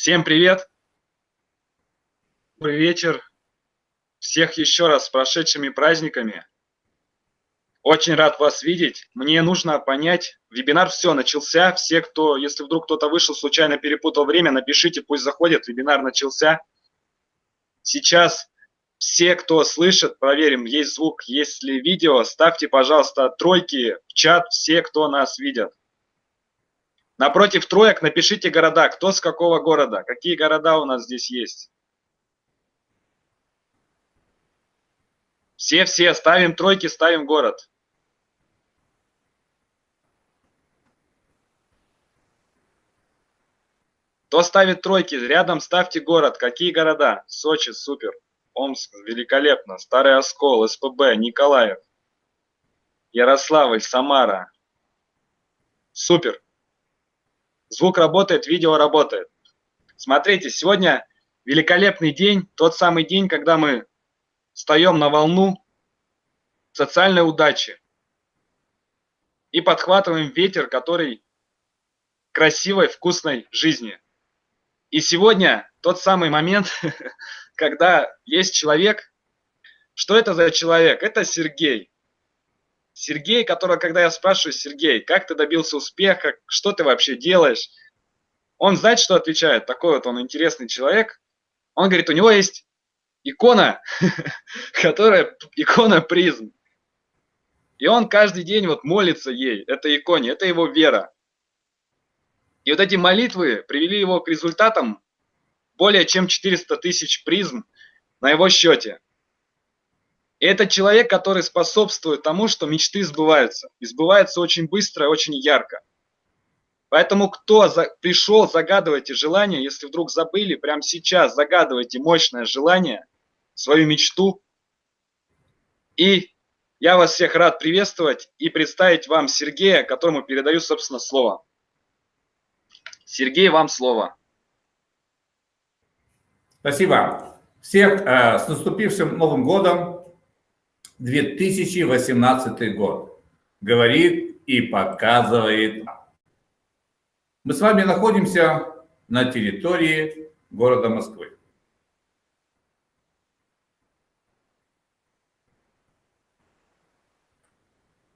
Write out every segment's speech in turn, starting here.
Всем привет! Добрый вечер! Всех еще раз с прошедшими праздниками! Очень рад вас видеть. Мне нужно понять, вебинар все, начался. Все, кто, если вдруг кто-то вышел, случайно перепутал время, напишите, пусть заходит, вебинар начался. Сейчас все, кто слышит, проверим, есть звук, есть ли видео, ставьте, пожалуйста, тройки в чат, все, кто нас видят. Напротив троек напишите города, кто с какого города, какие города у нас здесь есть. Все-все, ставим тройки, ставим город. Кто ставит тройки, рядом ставьте город. Какие города? Сочи, супер. Омск, великолепно. Старый Оскол, СПБ, Николаев. Ярославль, Самара. Супер. Звук работает, видео работает. Смотрите, сегодня великолепный день, тот самый день, когда мы встаем на волну социальной удачи и подхватываем ветер, который красивой, вкусной жизни. И сегодня тот самый момент, когда есть человек. Что это за человек? Это Сергей. Сергей, которого, когда я спрашиваю, Сергей, как ты добился успеха, что ты вообще делаешь? Он знает, что отвечает, такой вот он интересный человек. Он говорит, у него есть икона, которая икона призм. И он каждый день вот молится ей, этой иконе, это его вера. И вот эти молитвы привели его к результатам более чем 400 тысяч призм на его счете. И это человек, который способствует тому, что мечты сбываются. И сбываются очень быстро и очень ярко. Поэтому кто за, пришел, загадывайте желание, если вдруг забыли, прямо сейчас загадывайте мощное желание, свою мечту. И я вас всех рад приветствовать и представить вам Сергея, которому передаю, собственно, слово. Сергей, вам слово. Спасибо. Всех э, с наступившим Новым годом. 2018 год. Говорит и показывает. Мы с вами находимся на территории города Москвы.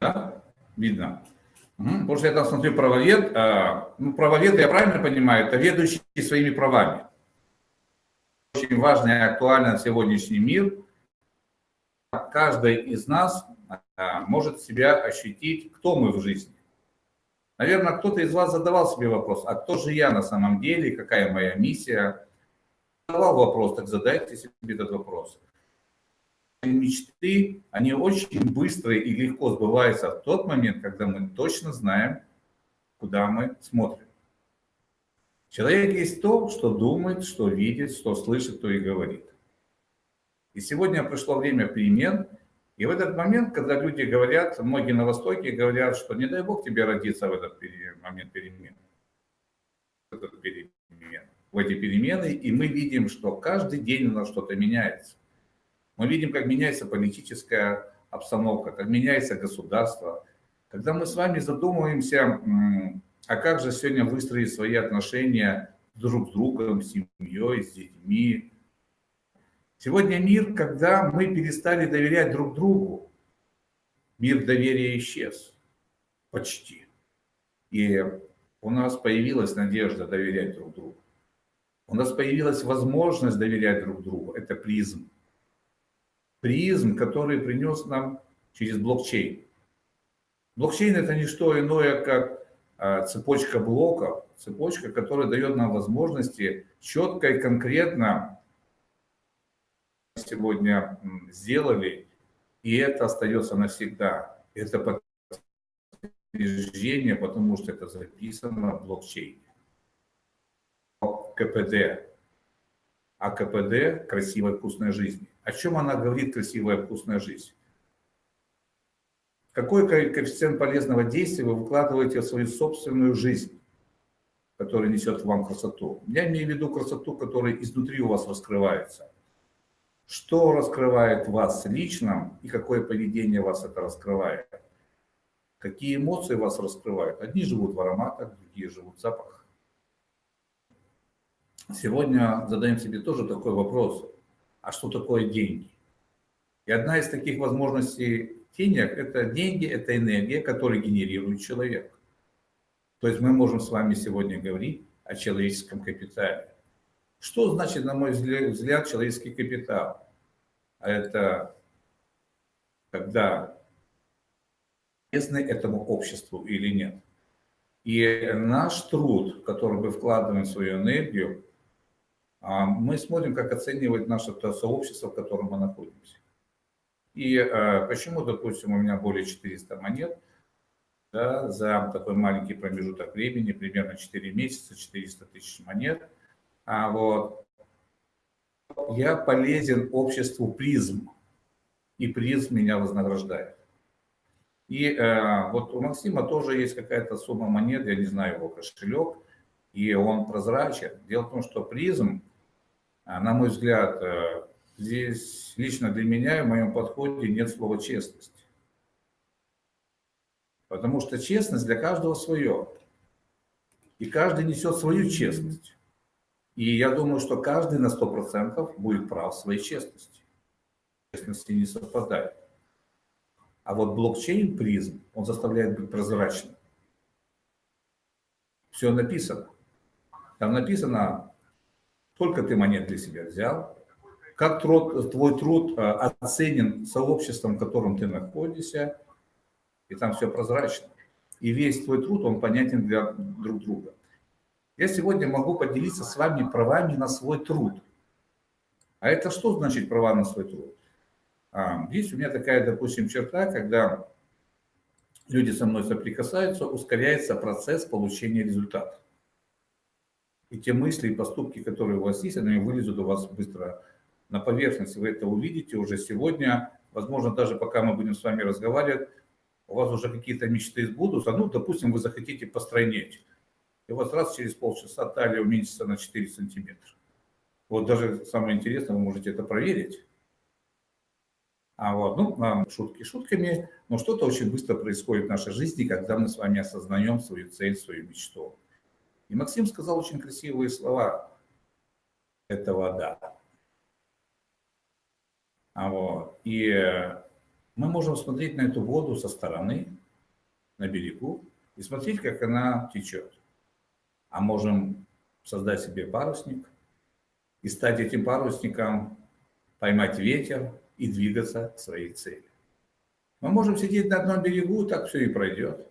Да? Видно. Угу. Потому что я там смотрю правовед. А, ну, правовед, я правильно понимаю, это ведущий своими правами. Очень важно и актуально на сегодняшний мир – каждый из нас а, может себя ощутить, кто мы в жизни. Наверное, кто-то из вас задавал себе вопрос, а кто же я на самом деле, какая моя миссия? Задавал вопрос, так задайте себе этот вопрос. Мечты, они очень быстро и легко сбываются в тот момент, когда мы точно знаем, куда мы смотрим. Человек есть то, что думает, что видит, что слышит, то и говорит. И сегодня пришло время перемен. И в этот момент, когда люди говорят, многие на Востоке говорят, что не дай Бог тебе родиться в этот момент перемен. В, эти перемены. И мы видим, что каждый день у нас что-то меняется. Мы видим, как меняется политическая обстановка, как меняется государство. Когда мы с вами задумываемся, а как же сегодня выстроить свои отношения друг с другом, с семьей, с детьми, Сегодня мир, когда мы перестали доверять друг другу, мир доверия исчез почти. И у нас появилась надежда доверять друг другу. У нас появилась возможность доверять друг другу. Это призм. Призм, который принес нам через блокчейн. Блокчейн это не что иное, как а, цепочка блоков, цепочка, которая дает нам возможности четко и конкретно сегодня сделали, и это остается навсегда. Это подтверждение, потому что это записано в блокчейне. КПД. А КПД – красивая вкусная жизнь. О чем она говорит, красивая вкусная жизнь? Какой коэффициент полезного действия вы выкладываете в свою собственную жизнь, которая несет вам красоту? Я имею в виду красоту, которая изнутри у вас раскрывается что раскрывает вас лично и какое поведение вас это раскрывает. Какие эмоции вас раскрывают. Одни живут в ароматах, другие живут в запахах. сегодня задаем себе тоже такой вопрос, а что такое деньги? И одна из таких возможностей денег – это деньги, это энергия, которую генерирует человек. То есть мы можем с вами сегодня говорить о человеческом капитале. Что значит, на мой взгляд, человеческий капитал? Это когда полезны этому обществу или нет. И наш труд, который мы вкладываем в свою энергию, а, мы смотрим, как оценивать наше то сообщество, в котором мы находимся. И а, почему, допустим, у меня более 400 монет да, за такой маленький промежуток времени, примерно 4 месяца, 400 тысяч монет. А вот я полезен обществу призм, и призм меня вознаграждает. И э, вот у Максима тоже есть какая-то сумма монет, я не знаю его кошелек, и он прозрачен. Дело в том, что призм, э, на мой взгляд, э, здесь лично для меня в моем подходе нет слова честность. Потому что честность для каждого свое. И каждый несет свою честность. И я думаю, что каждый на 100% будет прав в своей честности. Честности не совпадает. А вот блокчейн призм, он заставляет быть прозрачным. Все написано. Там написано, сколько ты монет для себя взял, как труд, твой труд э, оценен сообществом, в котором ты находишься, и там все прозрачно. И весь твой труд, он понятен для друг друга. Я сегодня могу поделиться с вами правами на свой труд. А это что значит права на свой труд? А, есть у меня такая, допустим, черта, когда люди со мной соприкасаются, ускоряется процесс получения результата. И те мысли и поступки, которые у вас есть, они вылезут у вас быстро на поверхность. Вы это увидите уже сегодня. Возможно, даже пока мы будем с вами разговаривать, у вас уже какие-то мечты сбудутся. Ну, допустим, вы захотите постройнеть. И у вас раз через полчаса талия уменьшится на 4 сантиметра. Вот даже самое интересное, вы можете это проверить. А вот, ну, шутки шутками, но что-то очень быстро происходит в нашей жизни, когда мы с вами осознаем свою цель, свою мечту. И Максим сказал очень красивые слова. Это вода. А вот, и мы можем смотреть на эту воду со стороны, на берегу, и смотреть, как она течет. А можем создать себе парусник и стать этим парусником, поймать ветер, и двигаться к своей цели. Мы можем сидеть на одном берегу, так все и пройдет.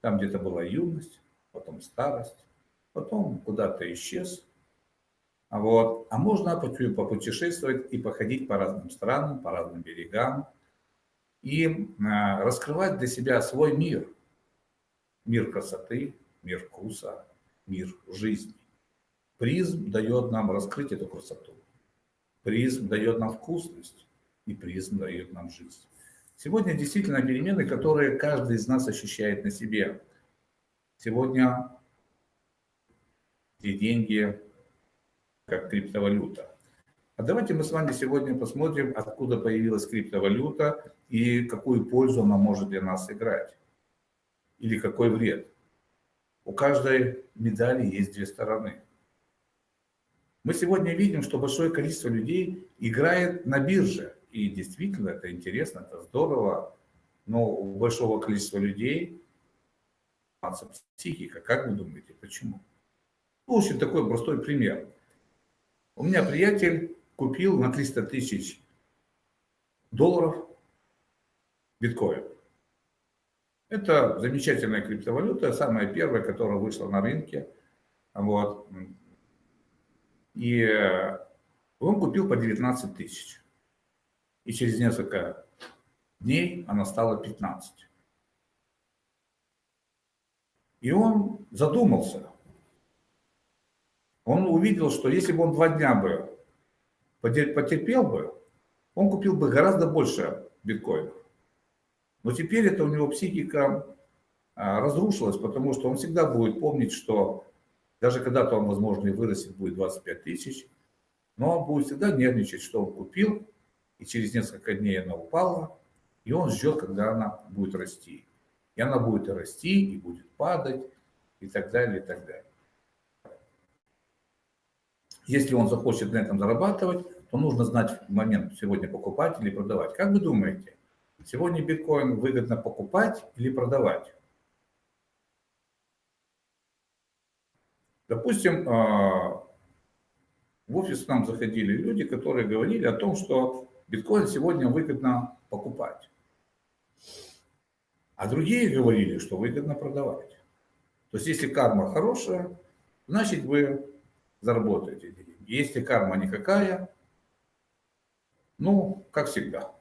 Там где-то была юность, потом старость, потом куда-то исчез. А, вот. а можно попутешествовать и походить по разным странам, по разным берегам и а, раскрывать для себя свой мир. Мир красоты, мир вкуса, мир жизни. Призм дает нам раскрыть эту красоту. Призм дает нам вкусность, и призм дает нам жизнь. Сегодня действительно перемены, которые каждый из нас ощущает на себе. Сегодня эти деньги как криптовалюта. А давайте мы с вами сегодня посмотрим, откуда появилась криптовалюта и какую пользу она может для нас играть. Или какой вред. У каждой медали есть две стороны. Мы сегодня видим, что большое количество людей играет на бирже. И действительно, это интересно, это здорово. Но у большого количества людей психика. Как вы думаете, почему? Ну, очень такой простой пример. У меня приятель купил на 300 тысяч долларов биткоин. Это замечательная криптовалюта, самая первая, которая вышла на рынке. Вот. И э, он купил по 19 тысяч. И через несколько дней она стала 15. И он задумался. Он увидел, что если бы он два дня бы потерпел бы, он купил бы гораздо больше биткоинов. Но теперь это у него психика а, разрушилась, потому что он всегда будет помнить, что даже когда-то он, возможно, и вырастет, будет 25 тысяч, но он будет всегда нервничать, что он купил, и через несколько дней она упала, и он ждет, когда она будет расти. И она будет расти, и будет падать, и так далее, и так далее. Если он захочет на этом зарабатывать, то нужно знать момент сегодня покупать или продавать. Как вы думаете, сегодня биткоин выгодно покупать или продавать? Допустим, а, в офис нам заходили люди, которые говорили о том, что биткоин сегодня выгодно покупать. А другие говорили, что выгодно продавать. То есть, если карма хорошая, значит вы заработаете деньги. Если карма никакая, ну, как всегда.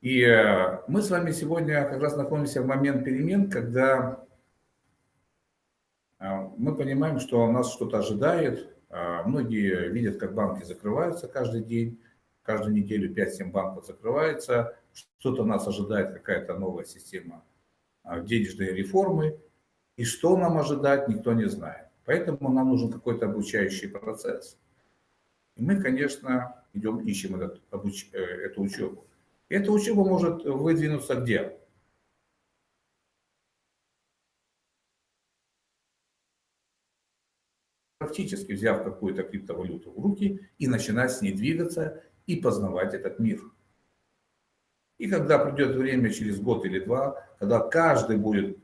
И э, мы с вами сегодня как раз находимся в момент перемен, когда э, мы понимаем, что нас что-то ожидает. Э, многие видят, как банки закрываются каждый день, каждую неделю 5-7 банков закрывается. Что-то нас ожидает, какая-то новая система денежной реформы. И что нам ожидать, никто не знает. Поэтому нам нужен какой-то обучающий процесс. И мы, конечно, идем, ищем этот, обуч, эту учебу. Эта учеба может выдвинуться где? Практически взяв какую-то криптовалюту в руки и начинать с ней двигаться и познавать этот мир. И когда придет время, через год или два, когда каждый будет,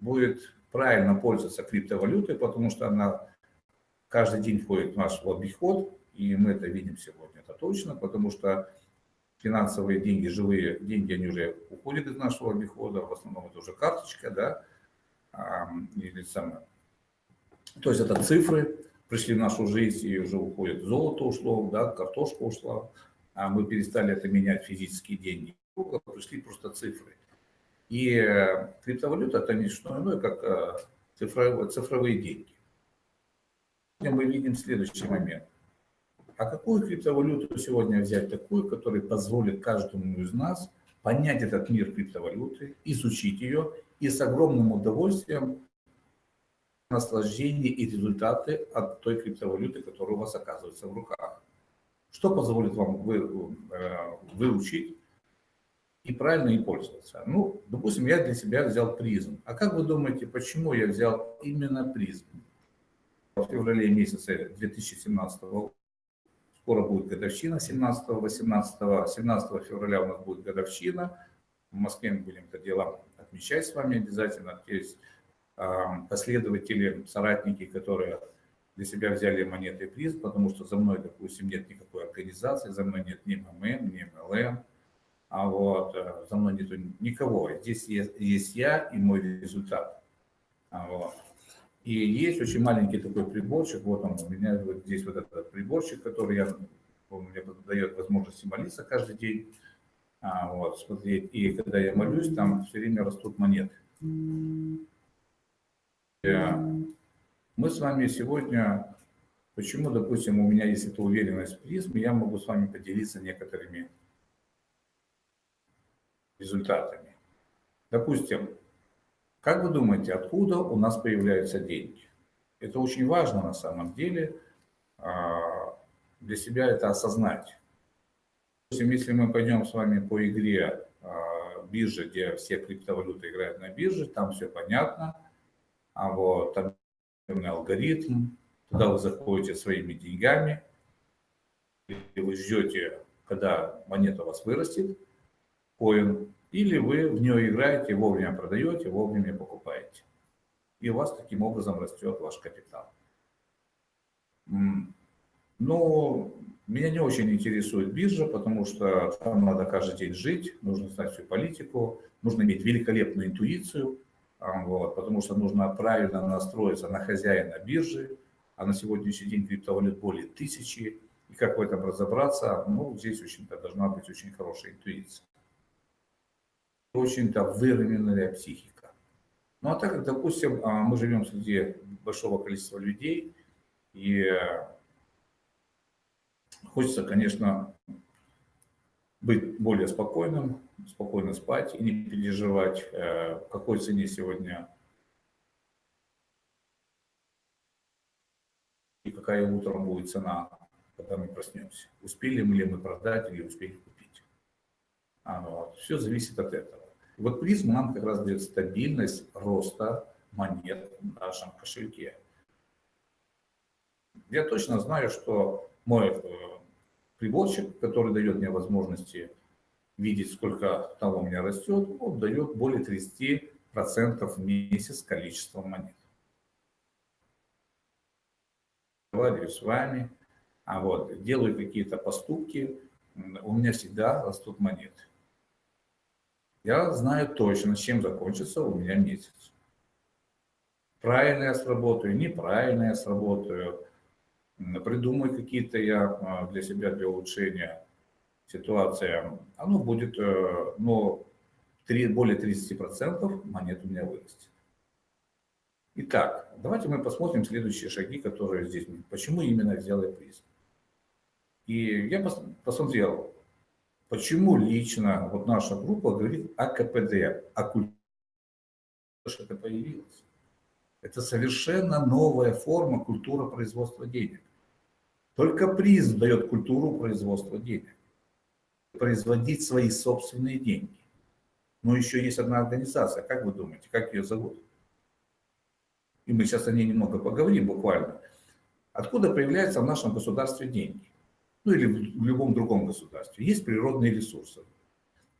будет правильно пользоваться криптовалютой, потому что она каждый день входит в наш обиход, и мы это видим сегодня, это точно, потому что финансовые деньги, живые деньги, они уже уходят из нашего обихода, в основном это уже карточка, да, или самое. То есть это цифры пришли в нашу жизнь и уже уходит. Золото ушло, да, картошка ушла, а мы перестали это менять физические деньги. Пришли просто цифры. И э, криптовалюта это не что иное, как э, цифровые, цифровые деньги. Мы видим следующий момент. А какую криптовалюту сегодня взять такую, которая позволит каждому из нас понять этот мир криптовалюты, изучить ее и с огромным удовольствием наслаждение и результаты от той криптовалюты, которая у вас оказывается в руках. Что позволит вам вы, э, выучить и правильно им пользоваться? Ну, допустим, я для себя взял призм. А как вы думаете, почему я взял именно призм? В феврале месяце 2017 года Скоро будет годовщина 17-18. 17 февраля у нас будет годовщина. В Москве мы будем это дело отмечать с вами обязательно. Есть последователи, соратники, которые для себя взяли монеты приз, потому что за мной, допустим, нет никакой организации, за мной нет ни МММ, ни МЛМ, а вот э, за мной нету никого. Здесь есть, есть я и мой результат. А вот. И есть очень маленький такой приборчик, вот он у меня, вот здесь вот этот приборчик, который я, он мне дает возможность молиться каждый день, а, вот, смотреть. И когда я молюсь, там все время растут монеты. И мы с вами сегодня, почему, допустим, у меня есть эта уверенность в призме, я могу с вами поделиться некоторыми результатами. Допустим, как вы думаете, откуда у нас появляются деньги? Это очень важно на самом деле а, для себя это осознать. Если мы пойдем с вами по игре а, биржи, где все криптовалюты играют на бирже, там все понятно, а вот там алгоритм, туда вы заходите своими деньгами, и вы ждете, когда монета у вас вырастет, коин, или вы в нее играете, вовремя продаете, вовремя покупаете. И у вас таким образом растет ваш капитал. Но меня не очень интересует биржа, потому что там надо каждый день жить, нужно знать всю политику, нужно иметь великолепную интуицию, а, вот, потому что нужно правильно настроиться на хозяина биржи, а на сегодняшний день криптовалют более тысячи, и как в этом разобраться, ну, здесь очень-то должна быть очень хорошая интуиция очень-то выровненная психика. Ну а так как, допустим, а, мы живем среди большого количества людей, и хочется, конечно, быть более спокойным, спокойно спать и не переживать, э, в какой цене сегодня и какая утром будет цена, когда мы проснемся. Успели мы ли мы продать или успели купить. А, вот. Все зависит от этого. Вот призма нам как раз дает стабильность роста монет в нашем кошельке. Я точно знаю, что мой э, приборчик, который дает мне возможности видеть, сколько того у меня растет, он дает более 30% в месяц количества монет. Говорю с вами, а вот делаю какие-то поступки, у меня всегда растут монеты. Я знаю точно, чем закончится у меня месяц. Правильно я сработаю, неправильно я сработаю. Придумаю какие-то я а, для себя, для улучшения ситуации. Оно будет, э, но более 30% монет у меня вырастет. Итак, давайте мы посмотрим следующие шаги, которые здесь. Почему именно взял я приз? И я посмотрел, Почему лично вот наша группа говорит о КПД, о культуре, что это появилось? Это совершенно новая форма культуры производства денег. Только приз дает культуру производства денег. Производить свои собственные деньги. Но еще есть одна организация. Как вы думаете, как ее зовут? И мы сейчас о ней немного поговорим буквально. Откуда появляются в нашем государстве деньги? Ну или в любом другом государстве, есть природные ресурсы.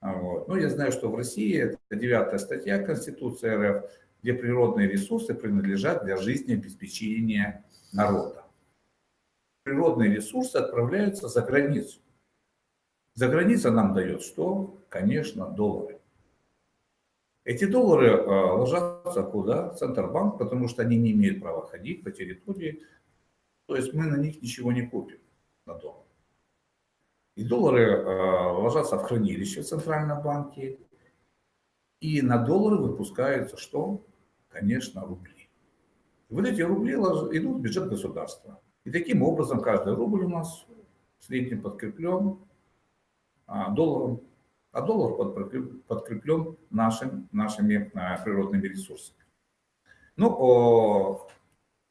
А, вот. Ну, я знаю, что в России это девятая статья Конституции РФ, где природные ресурсы принадлежат для жизнеобеспечения народа. Природные ресурсы отправляются за границу. За граница нам дает что? Конечно, доллары. Эти доллары э, ложатся куда? В Центробанк, потому что они не имеют права ходить по территории. То есть мы на них ничего не купим на доллар. И доллары э, ложатся в хранилище в Центральном банке. И на доллары выпускаются что? Конечно, рубли. И вот эти рубли идут в бюджет государства. И таким образом каждый рубль у нас в среднем подкреплен а, долларом, а доллар подкреплен нашим, нашими а, природными ресурсами. Ну,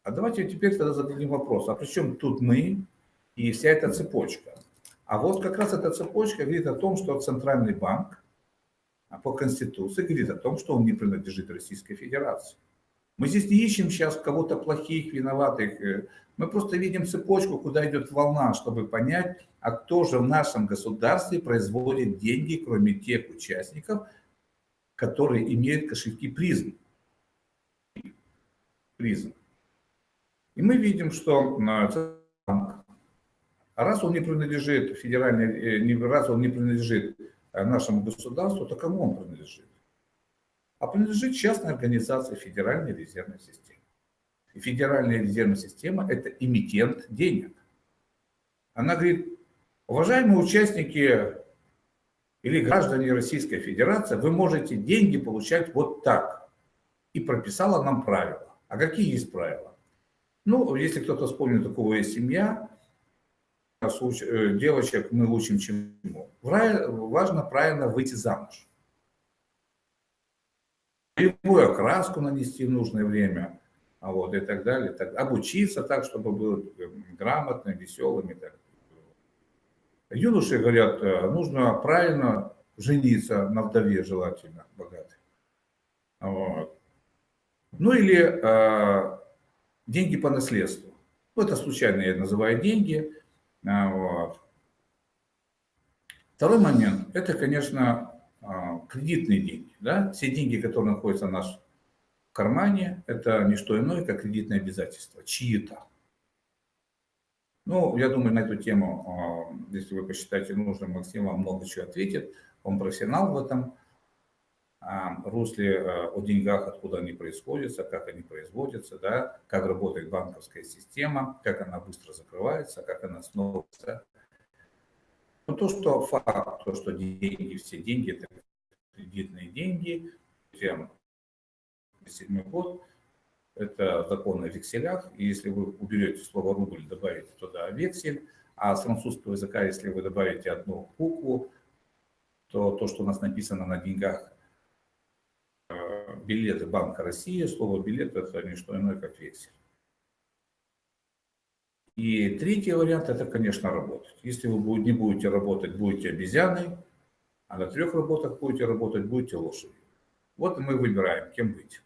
а давайте теперь тогда зададим вопрос, а при чем тут мы и вся эта цепочка? А вот как раз эта цепочка говорит о том, что Центральный банк а по Конституции говорит о том, что он не принадлежит Российской Федерации. Мы здесь не ищем сейчас кого-то плохих, виноватых. Э, мы просто видим цепочку, куда идет волна, чтобы понять, а кто же в нашем государстве производит деньги, кроме тех участников, которые имеют кошельки призм. Призм. И мы видим, что банк а раз он не принадлежит федеральной, э, раз он не принадлежит э, нашему государству, то кому он принадлежит? А принадлежит частной организации Федеральной резервной системы. И Федеральная резервная система – это эмитент денег. Она говорит, уважаемые участники или граждане Российской Федерации, вы можете деньги получать вот так. И прописала нам правила. А какие есть правила? Ну, если кто-то вспомнит, такого есть семья, девочек мы учим чему? Важно правильно выйти замуж. Любую окраску нанести в нужное время, а вот, и так далее. Так, обучиться так, чтобы был э, грамотным, веселым и так Юноши говорят, э, нужно правильно жениться на вдове, желательно, богатой. Вот. Ну или э, деньги по наследству. Ну, это случайно я называю деньги. А, вот. Второй момент – это, конечно, а, кредитные деньги. Да? Все деньги, которые находятся в нашем кармане, это не что иное, как кредитные обязательства, чьи-то. Ну, я думаю, на эту тему, а, если вы посчитаете нужным, Максим вам много чего ответит. Он профессионал в этом русле о деньгах, откуда они происходят, как они производятся, да, как работает банковская система, как она быстро закрывается, как она снова... Но то, что факт, то, что деньги, все деньги, это кредитные деньги, тем седьмой год, это закон о векселях, и если вы уберете слово рубль, добавите туда вексель, а с французского языка, если вы добавите одну букву, то то, что у нас написано на деньгах, билеты Банка России, слово билет это не что иное, как вексель. И третий вариант это, конечно, работать. Если вы не будете работать, будете обезьяной, а на трех работах будете работать, будете лошадью. Вот мы выбираем, кем быть.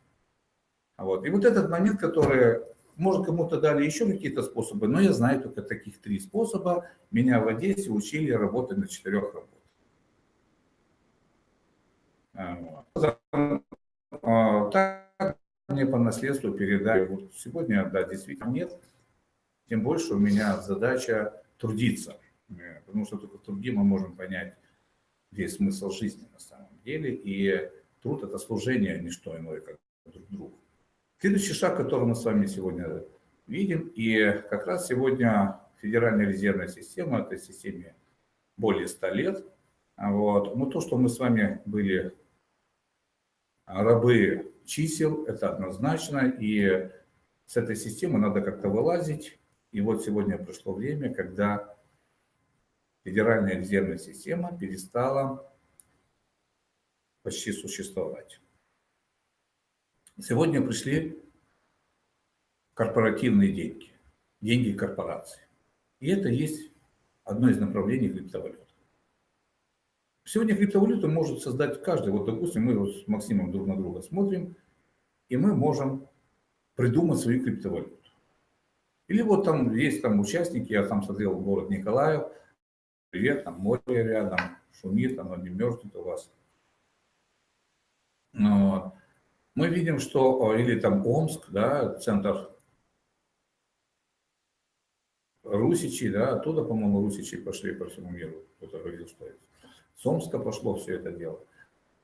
Вот. И вот этот момент, который может, кому-то дали еще какие-то способы, но я знаю только таких три способа. Меня в Одессе учили работать на четырех работах. А, так мне по наследству передали. Вот сегодня, да, действительно нет. Тем больше у меня задача трудиться. Э, потому что только в труде мы можем понять весь смысл жизни на самом деле. И труд – это служение, а не что иное, как друг другу. Следующий шаг, который мы с вами сегодня видим, и как раз сегодня Федеральная резервная система, этой системе более 100 лет, вот. Но то, что мы с вами были рабы чисел, это однозначно, и с этой системы надо как-то вылазить. И вот сегодня пришло время, когда Федеральная резервная система перестала почти существовать. Сегодня пришли корпоративные деньги, деньги корпораций. И это есть одно из направлений криптовалют. Сегодня криптовалюту может создать каждый. Вот, допустим, мы вот с Максимом друг на друга смотрим, и мы можем придумать свою криптовалюту. Или вот там есть там участники, я там смотрел город Николаев, привет, там море рядом, шумит, оно не мерзнет у вас. Но мы видим, что, или там Омск, да, центр Русичи, да, оттуда, по-моему, Русичи пошли по всему миру, кто-то говорил, что это. С Омска пошло все это дело.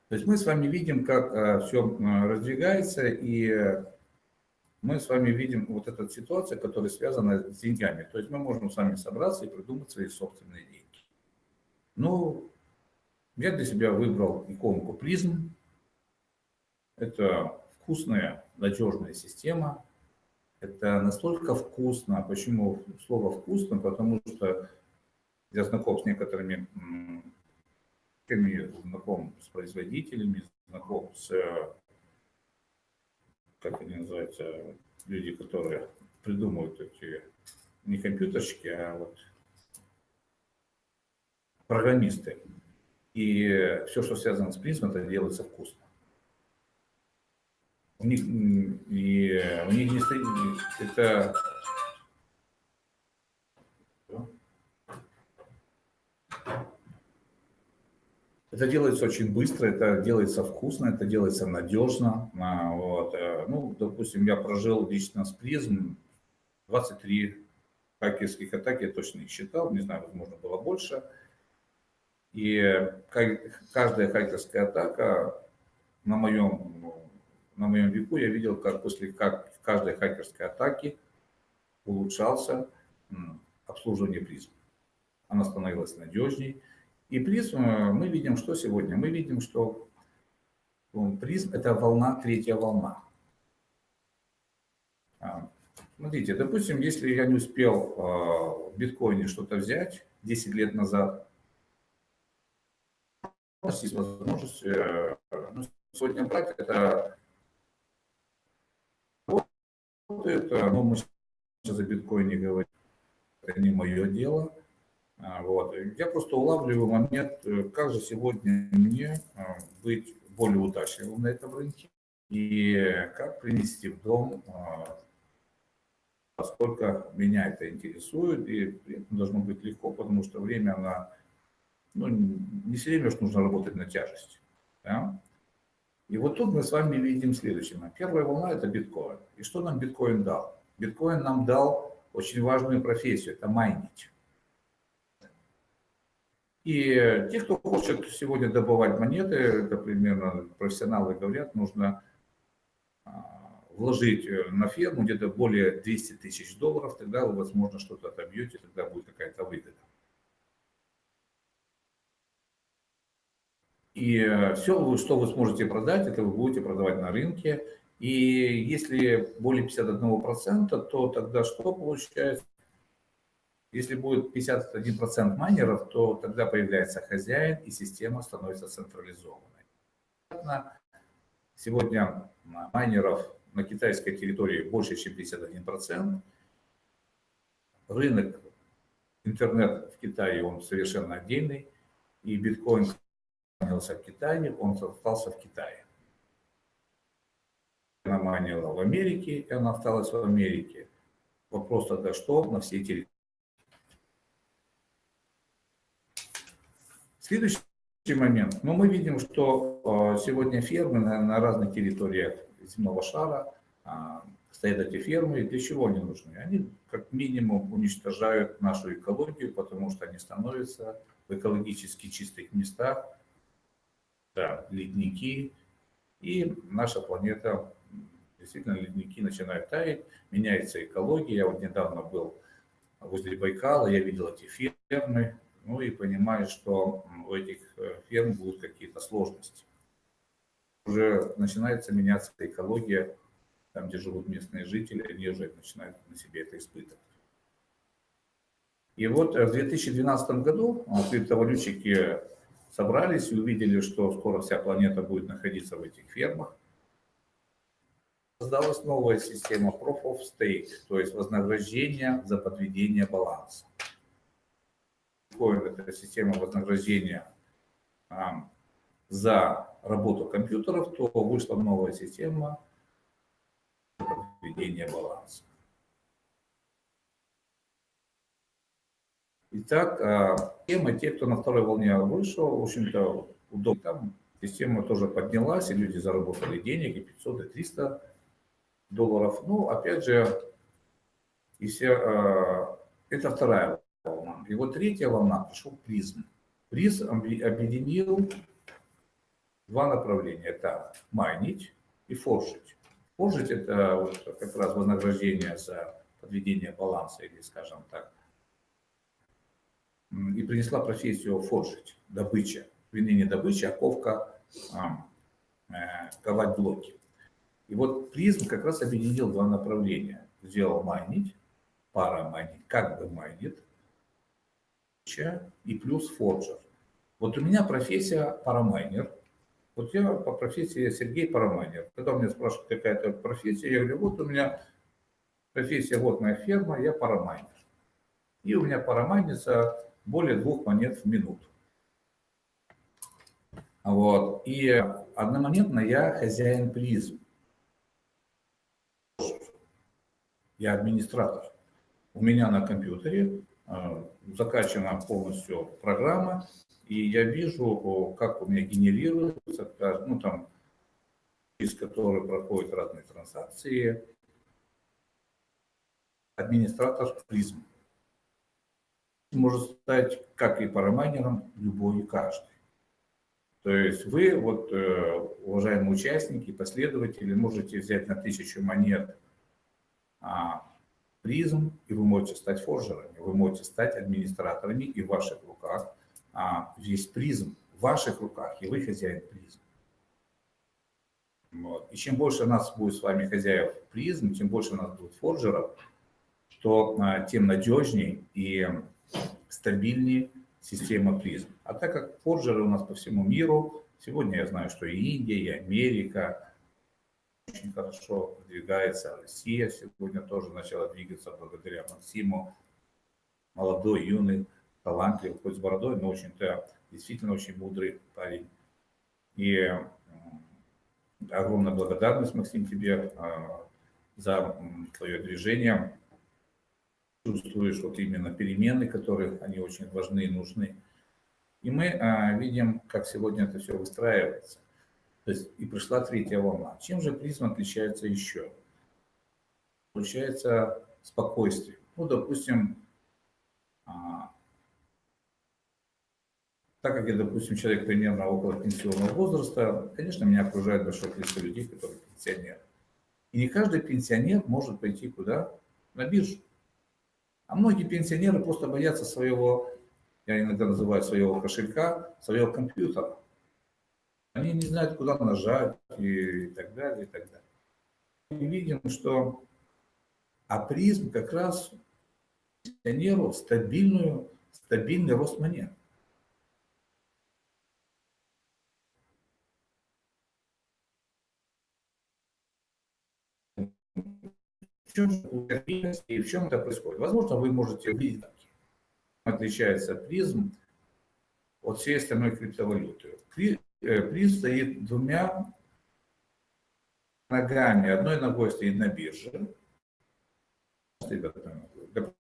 То есть мы с вами видим, как э, все раздвигается, и мы с вами видим вот эту ситуацию, которая связана с деньгами. То есть мы можем с вами собраться и придумать свои собственные деньги. Ну, я для себя выбрал иконку призм. Это вкусная, надежная система. Это настолько вкусно. Почему слово вкусно? Потому что я знаком с некоторыми знаком с производителями, знаком с, как они называются, люди, которые придумывают эти не компьютерщики, а вот программисты. И все, что связано с принципом, это делается вкусно. У них, и у них не стоит, это Это делается очень быстро, это делается вкусно, это делается надежно. А, вот. Э, ну, допустим, я прожил лично с призм 23 хакерских атаки, я точно их считал, не знаю, возможно, было больше. И каждая хакерская атака на моем, на моем веку я видел, как после как каждой хакерской атаки улучшался обслуживание призм. Она становилась надежней. И призм мы видим, что сегодня? Мы видим, что призм – это волна, третья волна. А, смотрите, допустим, если я не успел а, в биткоине что-то взять 10 лет назад, у нас есть возможность э, ну, сегодня брать это это, ну, мы сейчас за биткоине говорим, это не мое дело. А, вот. Я просто улавливаю момент, э, как же сегодня мне а, быть более удачливым на этом рынке и как принести в дом, а, поскольку меня это интересует, и это должно быть легко, потому что время, она, ну, не все время что нужно работать на тяжесть. Да? И вот тут мы с вами видим следующее. Первая волна – это биткоин. И что нам биткоин дал? Биткоин нам дал очень важную профессию – это майнить. И те, кто хочет сегодня добывать монеты, это примерно профессионалы говорят, нужно а, вложить э, на ферму где-то более 200 тысяч долларов, тогда вы, возможно, что-то отобьете, тогда будет какая-то выгода. И э, все, что вы сможете продать, это вы будете продавать на рынке. И если более 51%, то тогда что получается? Если будет 51% майнеров, то тогда появляется хозяин, и система становится централизованной. Сегодня майнеров на китайской территории больше, чем 51%. Рынок, интернет в Китае, он совершенно отдельный. И биткоин сохранился в Китае, он остался в Китае. она майнила в Америке, и она осталась в Америке. Вопрос тогда, что на всей территории. Следующий момент. Ну, мы видим, что а, сегодня фермы на, на разных территориях земного шара а, стоят эти фермы. И для чего они нужны? Они как минимум уничтожают нашу экологию, потому что они становятся в экологически чистых местах, да, ледники, и наша планета, действительно, ледники начинают таять, меняется экология. Я вот недавно был возле Байкала, я видел эти фермы, ну и понимаю, что у этих э, ферм будут какие-то сложности. Уже начинается меняться экология, там, где живут местные жители, они уже начинают на себе это испытывать. И вот э, в 2012 году криптовалютчики собрались и увидели, что скоро вся планета будет находиться в этих фермах. Создалась новая система Proof of Stake, то есть вознаграждение за подведение баланса. Это система вознаграждения а, за работу компьютеров, то вышла новая система подведения баланса. Итак, а, тема, те, кто на второй волне вышел, в общем-то, удобно. Там система тоже поднялась, и люди заработали денег, и 500, и 300 долларов. Ну, опять же, и все, а, это вторая. И вот третья волна пришел призм. Призм объединил два направления. Это майнить и форжить. Форжить – это вот как раз вознаграждение за подведение баланса, или, скажем так, и принесла профессию форжить, добыча. Вернее, не добыча, а ковка, э, ковать блоки. И вот призм как раз объединил два направления. Сделал майнить, пара майнить, как бы майнит, и плюс форджер. Вот у меня профессия парамайнер. Вот я по профессии Сергей Парамайнер. Когда меня спрашивают, какая это профессия, я говорю, вот у меня профессия, вот моя ферма, я парамайнер. И у меня парамайнится более двух монет в минуту. Вот. И одномоментно я хозяин призм. Я администратор. У меня на компьютере закачана полностью программа, и я вижу, как у меня генерируется, ну там, из которой проходят разные транзакции, администратор призм. Может стать, как и парамайнером, любой и каждый. То есть вы, вот, э, уважаемые участники, последователи, можете взять на тысячу монет а, призм, и вы можете стать форжерами, вы можете стать администраторами, и в ваших руках а, весь призм в ваших руках, и вы хозяин призм. Вот. И чем больше нас будет с вами хозяев призм, чем больше у нас будет форжеров, то а, тем надежнее и стабильнее система призм. А так как форджеры у нас по всему миру, сегодня я знаю, что и Индия, и Америка очень хорошо продвигается, Россия сегодня тоже начала двигаться благодаря Максиму, молодой, юный, талантливый, хоть с бородой, но очень-то действительно очень мудрый парень. И огромная благодарность, Максим, тебе а, за твое движение чувствуешь вот именно перемены, которые они очень важны и нужны. И мы а, видим, как сегодня это все выстраивается. То есть и пришла третья волна. Чем же призма отличается еще? Получается спокойствие. Ну, допустим, а, так как я, допустим, человек примерно около пенсионного возраста, конечно, меня окружает большое количество людей, которые пенсионеры. И не каждый пенсионер может пойти куда? На биржу. А многие пенсионеры просто боятся своего, я иногда называю своего кошелька, своего компьютера. Они не знают, куда нажать и так далее, и так далее. Мы видим, что апризм как раз пенсионеру стабильную, стабильный рост монет. В чем и в чем это происходит? Возможно, вы можете увидеть, отличается призм от всей остальной криптовалюты. Призм стоит двумя ногами, одной ногой стоит на бирже,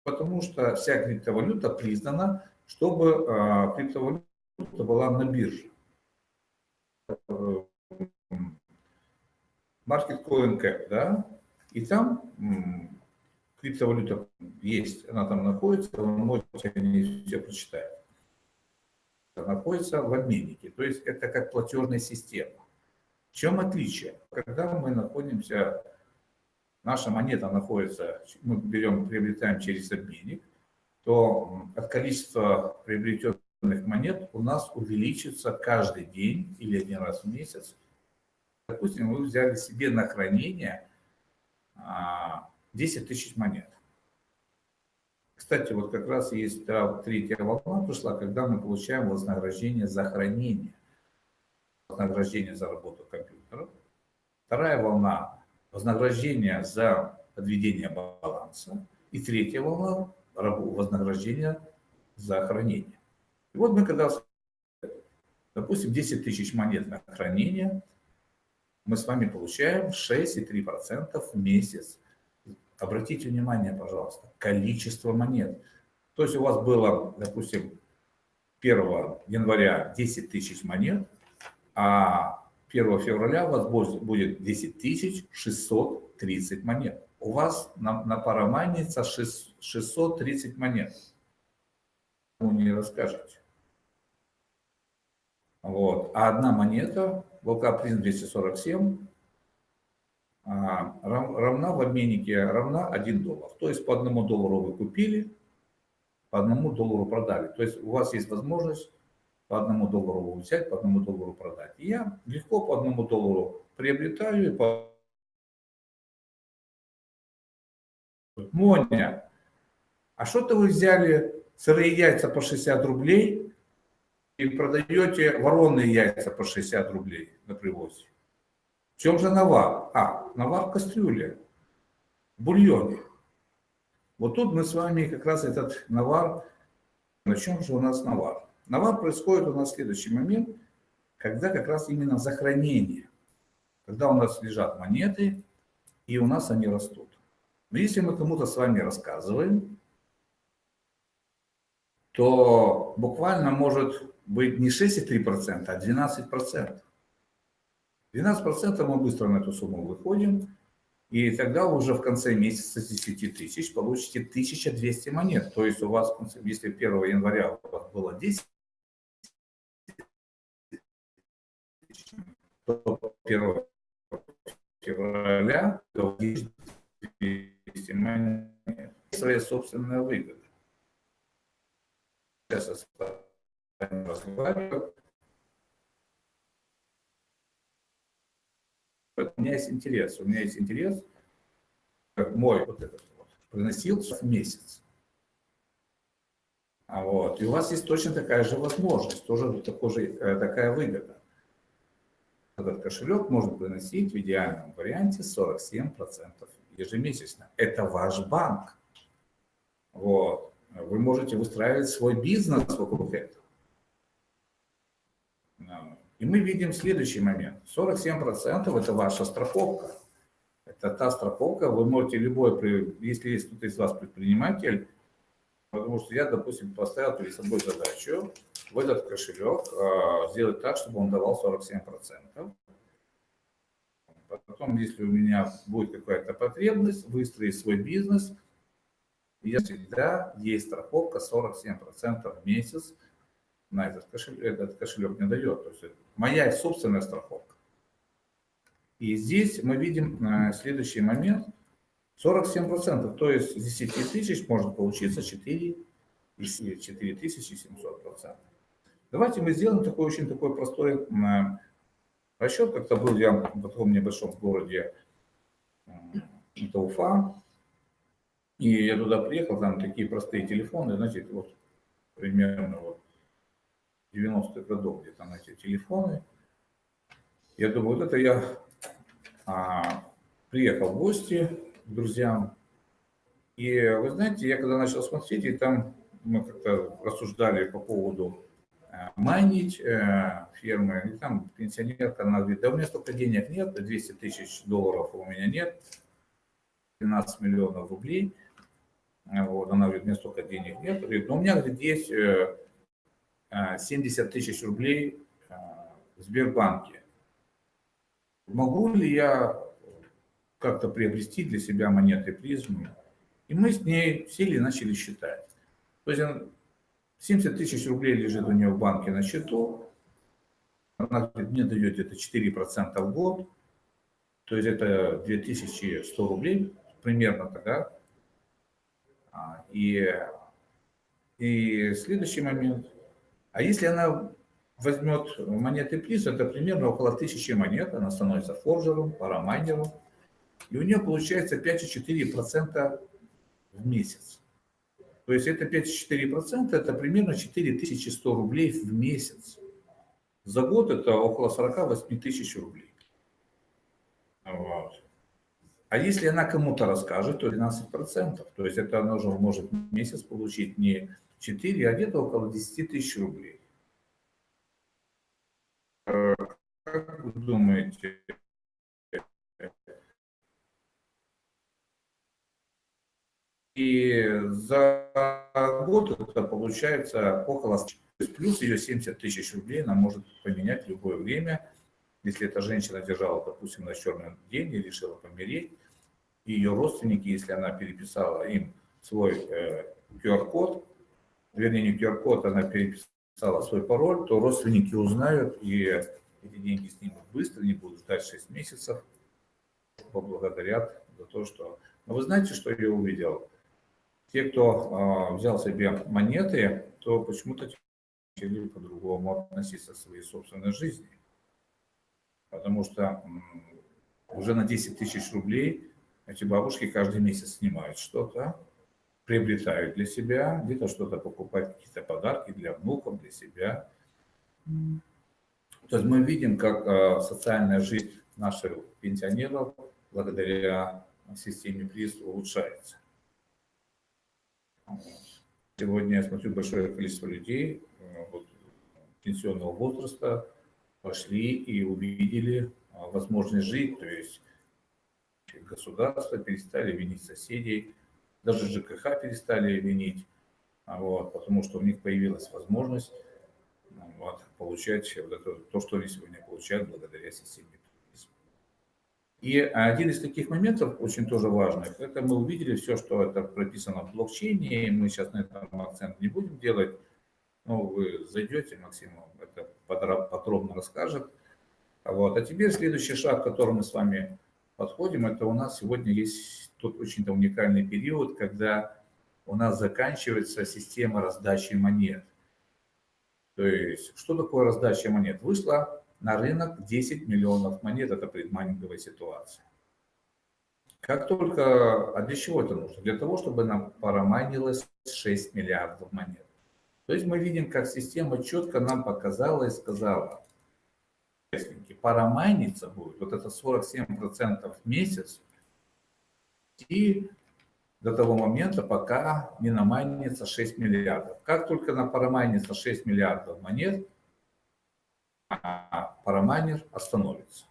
потому что вся криптовалюта признана, чтобы а, криптовалюта была на бирже. Market Coin Cap, да, и там криптовалюта есть, она там находится, вы можете не все прочитать. Находится в обменнике, то есть это как платежная система. В чем отличие? Когда мы находимся, наша монета находится, мы берем, приобретаем через обменник, то от количества приобретенных монет у нас увеличится каждый день или один раз в месяц. Допустим, вы взяли себе на хранение 10 а, тысяч монет. Кстати, вот как раз есть третья волна пришла, когда мы получаем вознаграждение за хранение, вознаграждение за работу компьютера. Вторая волна – вознаграждение за подведение баланса. И третья волна – вознаграждение за хранение. И вот мы когда, допустим, 10 тысяч монет на хранение, мы с вами получаем 6,3% в месяц. Обратите внимание, пожалуйста, количество монет. То есть у вас было, допустим, 1 января 10 тысяч монет, а 1 февраля у вас будет 10 630 монет. У вас на, на парамайница 630 монет. Вы не расскажете. Вот. А одна монета, ВЛК принц 247, равна в обменнике равна 1 доллар. То есть по одному доллару вы купили, по одному доллару продали. То есть у вас есть возможность по одному доллару взять, по одному доллару продать. И я легко по одному доллару приобретаю и по... Моня, а что-то вы взяли сырые яйца по 60 рублей, и продаете вороные яйца по 60 рублей на привозе. В чем же навар? А, навар в кастрюле, в бульоне. Вот тут мы с вами как раз этот навар, на чем же у нас навар? Навар происходит у нас в следующий момент, когда как раз именно захоронение, когда у нас лежат монеты, и у нас они растут. Но если мы кому-то с вами рассказываем, то буквально может быть не 6,3%, а 12%. 12% мы быстро на эту сумму выходим, и тогда уже в конце месяца с 10 тысяч получите 1200 монет. То есть у вас, если 1 января у вас было 10 то 1 февраля 200 монет. Своя собственная выгода. Сейчас разговариваю. У меня есть интерес. У меня есть интерес, как мой вот этот вот, приносился в месяц. А вот. И у вас есть точно такая же возможность, тоже такой же, э, такая выгода. Этот кошелек можно приносить в идеальном варианте 47% ежемесячно. Это ваш банк. Вот. Вы можете выстраивать свой бизнес вокруг этого. И мы видим следующий момент. 47% это ваша страховка. Это та страховка, вы можете любой, если есть кто-то из вас предприниматель, потому что я, допустим, поставил перед собой задачу в этот кошелек а, сделать так, чтобы он давал 47%. Потом, если у меня будет какая-то потребность, выстроить свой бизнес, я всегда есть страховка 47% в месяц на этот кошелек, этот кошелек не дает. То есть моя собственная страховка. И здесь мы видим э, следующий момент. 47%, то есть с 10 тысяч может получиться 4, 4700%. Давайте мы сделаем такой очень такой простой расчет. Как-то был я в таком небольшом городе, это Уфа, и я туда приехал, там такие простые телефоны, значит, вот примерно вот 90-х годов где-то на эти телефоны. Я думаю, вот это я а, приехал в гости к друзьям. И вы знаете, я когда начал смотреть, и там мы как-то рассуждали по поводу майнить э, фермы. И там пенсионерка, она говорит, да у меня столько денег нет, 200 тысяч долларов у меня нет, 12 миллионов рублей. Вот, она говорит, у меня столько денег нет. Говорит, но у меня говорит, есть 70 тысяч рублей в Сбербанке. Могу ли я как-то приобрести для себя монеты призмы? И мы с ней сели и начали считать. То есть 70 тысяч рублей лежит у нее в банке на счету. Она мне дает где-то 4% в год. То есть это 2100 рублей примерно тогда. А, и, и следующий момент. А если она возьмет монеты приз, это примерно около 1000 монет, она становится форжером, парамайнером, и у нее получается 5,4% в месяц. То есть это 5,4%, это примерно 4100 рублей в месяц. За год это около 48 тысяч рублей. Вот. А если она кому-то расскажет, то 12%. То есть это она уже может месяц получить не 4, а где-то около 10 тысяч рублей. Э, как вы думаете, И за год это получается около... Плюс ее 70 тысяч рублей она может поменять в любое время. Если эта женщина держала, допустим, на черный день и решила помереть, и ее родственники, если она переписала им свой э, QR-код, вернее, не QR-код, она переписала свой пароль, то родственники узнают, и эти деньги снимут быстро, не будут ждать 6 месяцев, поблагодарят за то, что... Но вы знаете, что я увидел? те, кто э, взял себе монеты, то почему-то начали по-другому относиться к своей собственной жизни. Потому что уже на 10 тысяч рублей эти бабушки каждый месяц снимают что-то, приобретают для себя, где-то что-то покупают, какие-то подарки для внуков, для себя. То есть мы видим, как э, социальная жизнь наших пенсионеров благодаря системе приз улучшается. Сегодня я смотрю большое количество людей э, вот, пенсионного возраста пошли и увидели а, возможность жить, то есть государство перестали винить соседей, даже ЖКХ перестали винить, а, вот, потому что у них появилась возможность вот, получать вот это, то, что они сегодня получают благодаря системе и один из таких моментов, очень тоже важных, это мы увидели все, что это прописано в блокчейне, мы сейчас на этом акцент не будем делать, но вы зайдете, Максим это подробно расскажет. Вот. А теперь следующий шаг, к которому мы с вами подходим, это у нас сегодня есть тот очень уникальный период, когда у нас заканчивается система раздачи монет. То есть, что такое раздача монет? Вышла на рынок 10 миллионов монет, это предмайнинговая ситуация. Как только, а для чего это нужно? Для того, чтобы нам парамайнилось 6 миллиардов монет. То есть мы видим, как система четко нам показала и сказала, парамайниться будет, вот это 47% в месяц, и до того момента, пока не намайнится 6 миллиардов. Как только на парамайнится 6 миллиардов монет, а парамайнер остановится.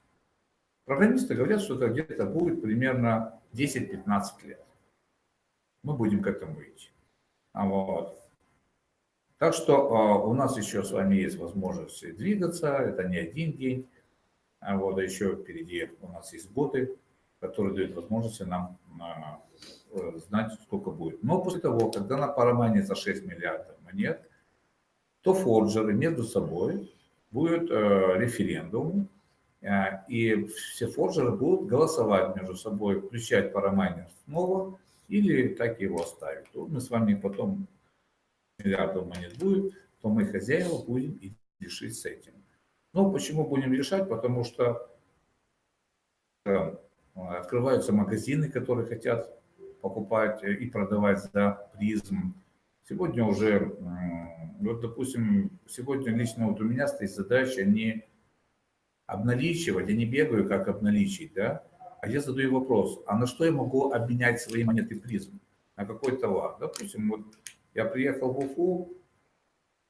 Программисты говорят, что это где-то будет примерно 10-15 лет. Мы будем к этому идти. А вот. Так что а, у нас еще с вами есть возможность двигаться, это не один день, вот а еще впереди у нас есть боты, которые дают возможность нам а, знать, сколько будет. Но после того, когда на парамайне за 6 миллиардов монет, то форджеры между собой будет э, референдум, э, и все форджеры будут голосовать между собой, включать парамайнер снова или так его оставить. То мы с вами потом, миллиардов монет будет, то мы хозяева будем и решить с этим. Но почему будем решать? Потому что э, открываются магазины, которые хотят покупать и продавать за призм. Сегодня уже вот, допустим, сегодня лично вот у меня стоит задача не обналичивать, я не бегаю, как обналичить, да, а я задаю вопрос, а на что я могу обменять свои монеты призм? На какой товар? Допустим, вот я приехал в Уфу,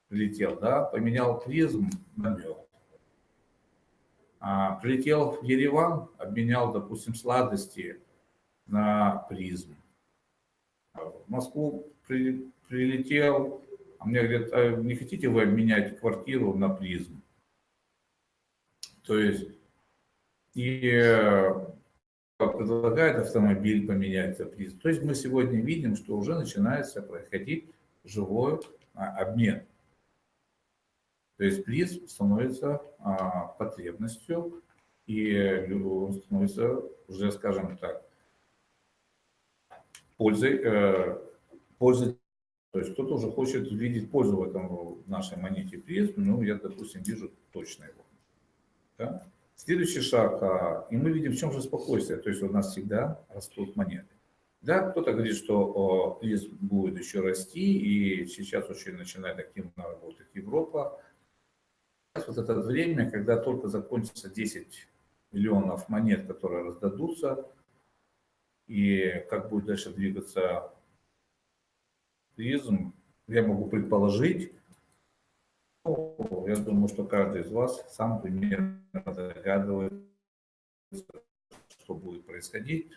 прилетел, да, поменял призм на мед. А, прилетел в Ереван, обменял, допустим, сладости на призм. В Москву при, прилетел, а мне говорят, а не хотите вы обменять квартиру на призм? То есть, и э, предлагает автомобиль поменять за призм. То есть мы сегодня видим, что уже начинается происходить живой а, обмен. То есть приз становится а, потребностью, и становится уже, скажем так, пользой, э, пользой. То есть кто-то уже хочет видеть пользу в этом в нашей монете приз, ну, я, допустим, вижу точно его. Да? Следующий шаг, а, и мы видим, в чем же спокойствие, то есть у нас всегда растут монеты. Да, кто-то говорит, что приз будет еще расти, и сейчас очень начинает активно работать Европа, вот это время, когда только закончится 10 миллионов монет, которые раздадутся, и как будет дальше двигаться туризм, я могу предположить, я думаю, что каждый из вас сам примерно догадывается, что будет происходить,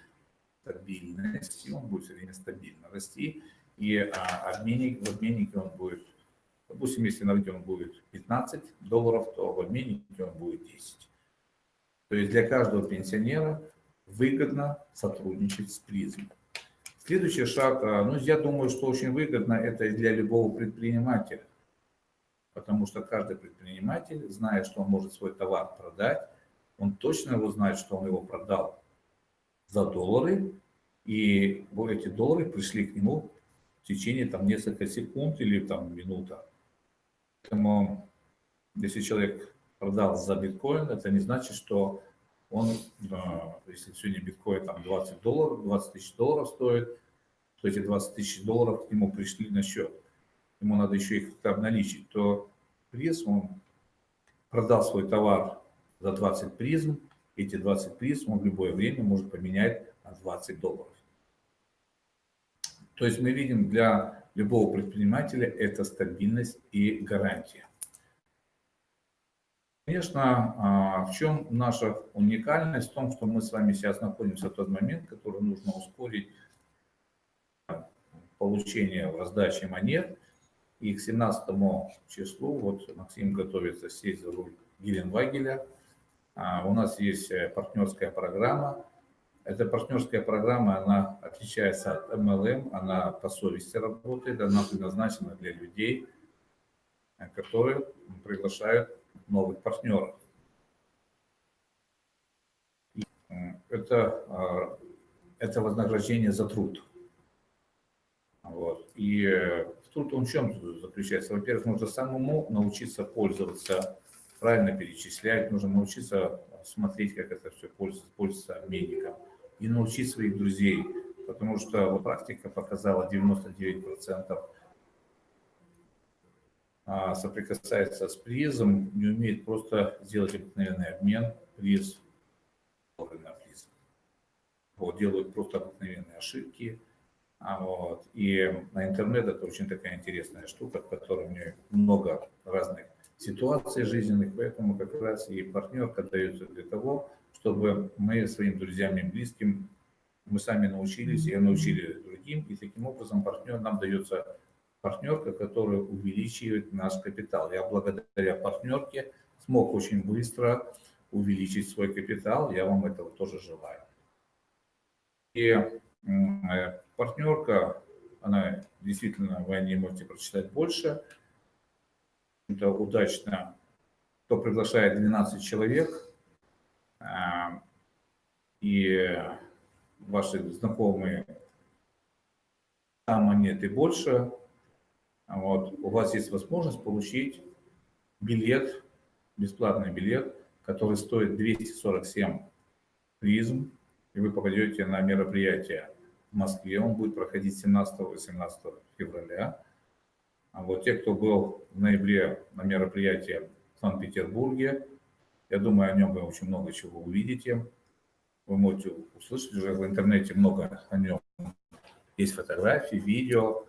стабильность, и он будет все время стабильно расти, и а, обменник, в обменнике он будет Допустим, если на рынке он будет 15 долларов, то в обменнике он будет 10. То есть для каждого пенсионера выгодно сотрудничать с призмом. Следующий шаг, а, ну, я думаю, что очень выгодно это для любого предпринимателя. Потому что каждый предприниматель знает, что он может свой товар продать. Он точно его знает, что он его продал за доллары. И эти доллары пришли к нему в течение там, несколько секунд или там, минута. Поэтому, если человек продал за биткоин, это не значит, что он, если сегодня биткоин там 20 долларов, 20 тысяч долларов стоит, то эти 20 тысяч долларов к нему пришли на счет. Ему надо еще их обналичить. То приз, он продал свой товар за 20 призм, эти 20 призм он в любое время может поменять на 20 долларов. То есть мы видим для любого предпринимателя это стабильность и гарантия. Конечно, а, в чем наша уникальность? В том, что мы с вами сейчас находимся в тот момент, который нужно ускорить получение раздачи монет. И к 17 числу, вот Максим готовится сесть за руль Геленвагеля. А, у нас есть э, партнерская программа – эта партнерская программа, она отличается от MLM, она по совести работает, она предназначена для людей, которые приглашают новых партнеров. Это, а, это вознаграждение за труд. Вот. И э, труд он в чем заключается? Во-первых, нужно самому научиться пользоваться, правильно перечислять, нужно научиться смотреть, как это все пользуется, пользуется обменником и научить своих друзей, потому что практика показала 99% а, соприкасается с призом, не умеет просто сделать обыкновенный обмен, приз на приз. Вот, делают просто обыкновенные ошибки. А вот, и на интернет это очень такая интересная штука, в которой мне много разных ситуаций жизненных, поэтому как раз и партнерка дается для того, чтобы мы своим друзьям и близким, мы сами научились, и научили другим, и таким образом партнер, нам дается партнерка, которая увеличивает наш капитал. Я благодаря партнерке смог очень быстро увеличить свой капитал, я вам этого тоже желаю. И э, партнерка, она действительно, вы о ней можете прочитать больше, это удачно, кто приглашает 12 человек, и ваши знакомые там монеты больше, вот, у вас есть возможность получить билет, бесплатный билет, который стоит 247 призм, и вы попадете на мероприятие в Москве. Он будет проходить 17-18 февраля. А вот те, кто был в ноябре на мероприятии в Санкт-Петербурге, я думаю, о нем вы очень много чего увидите. Вы можете услышать уже в интернете много о нем. Есть фотографии, видео.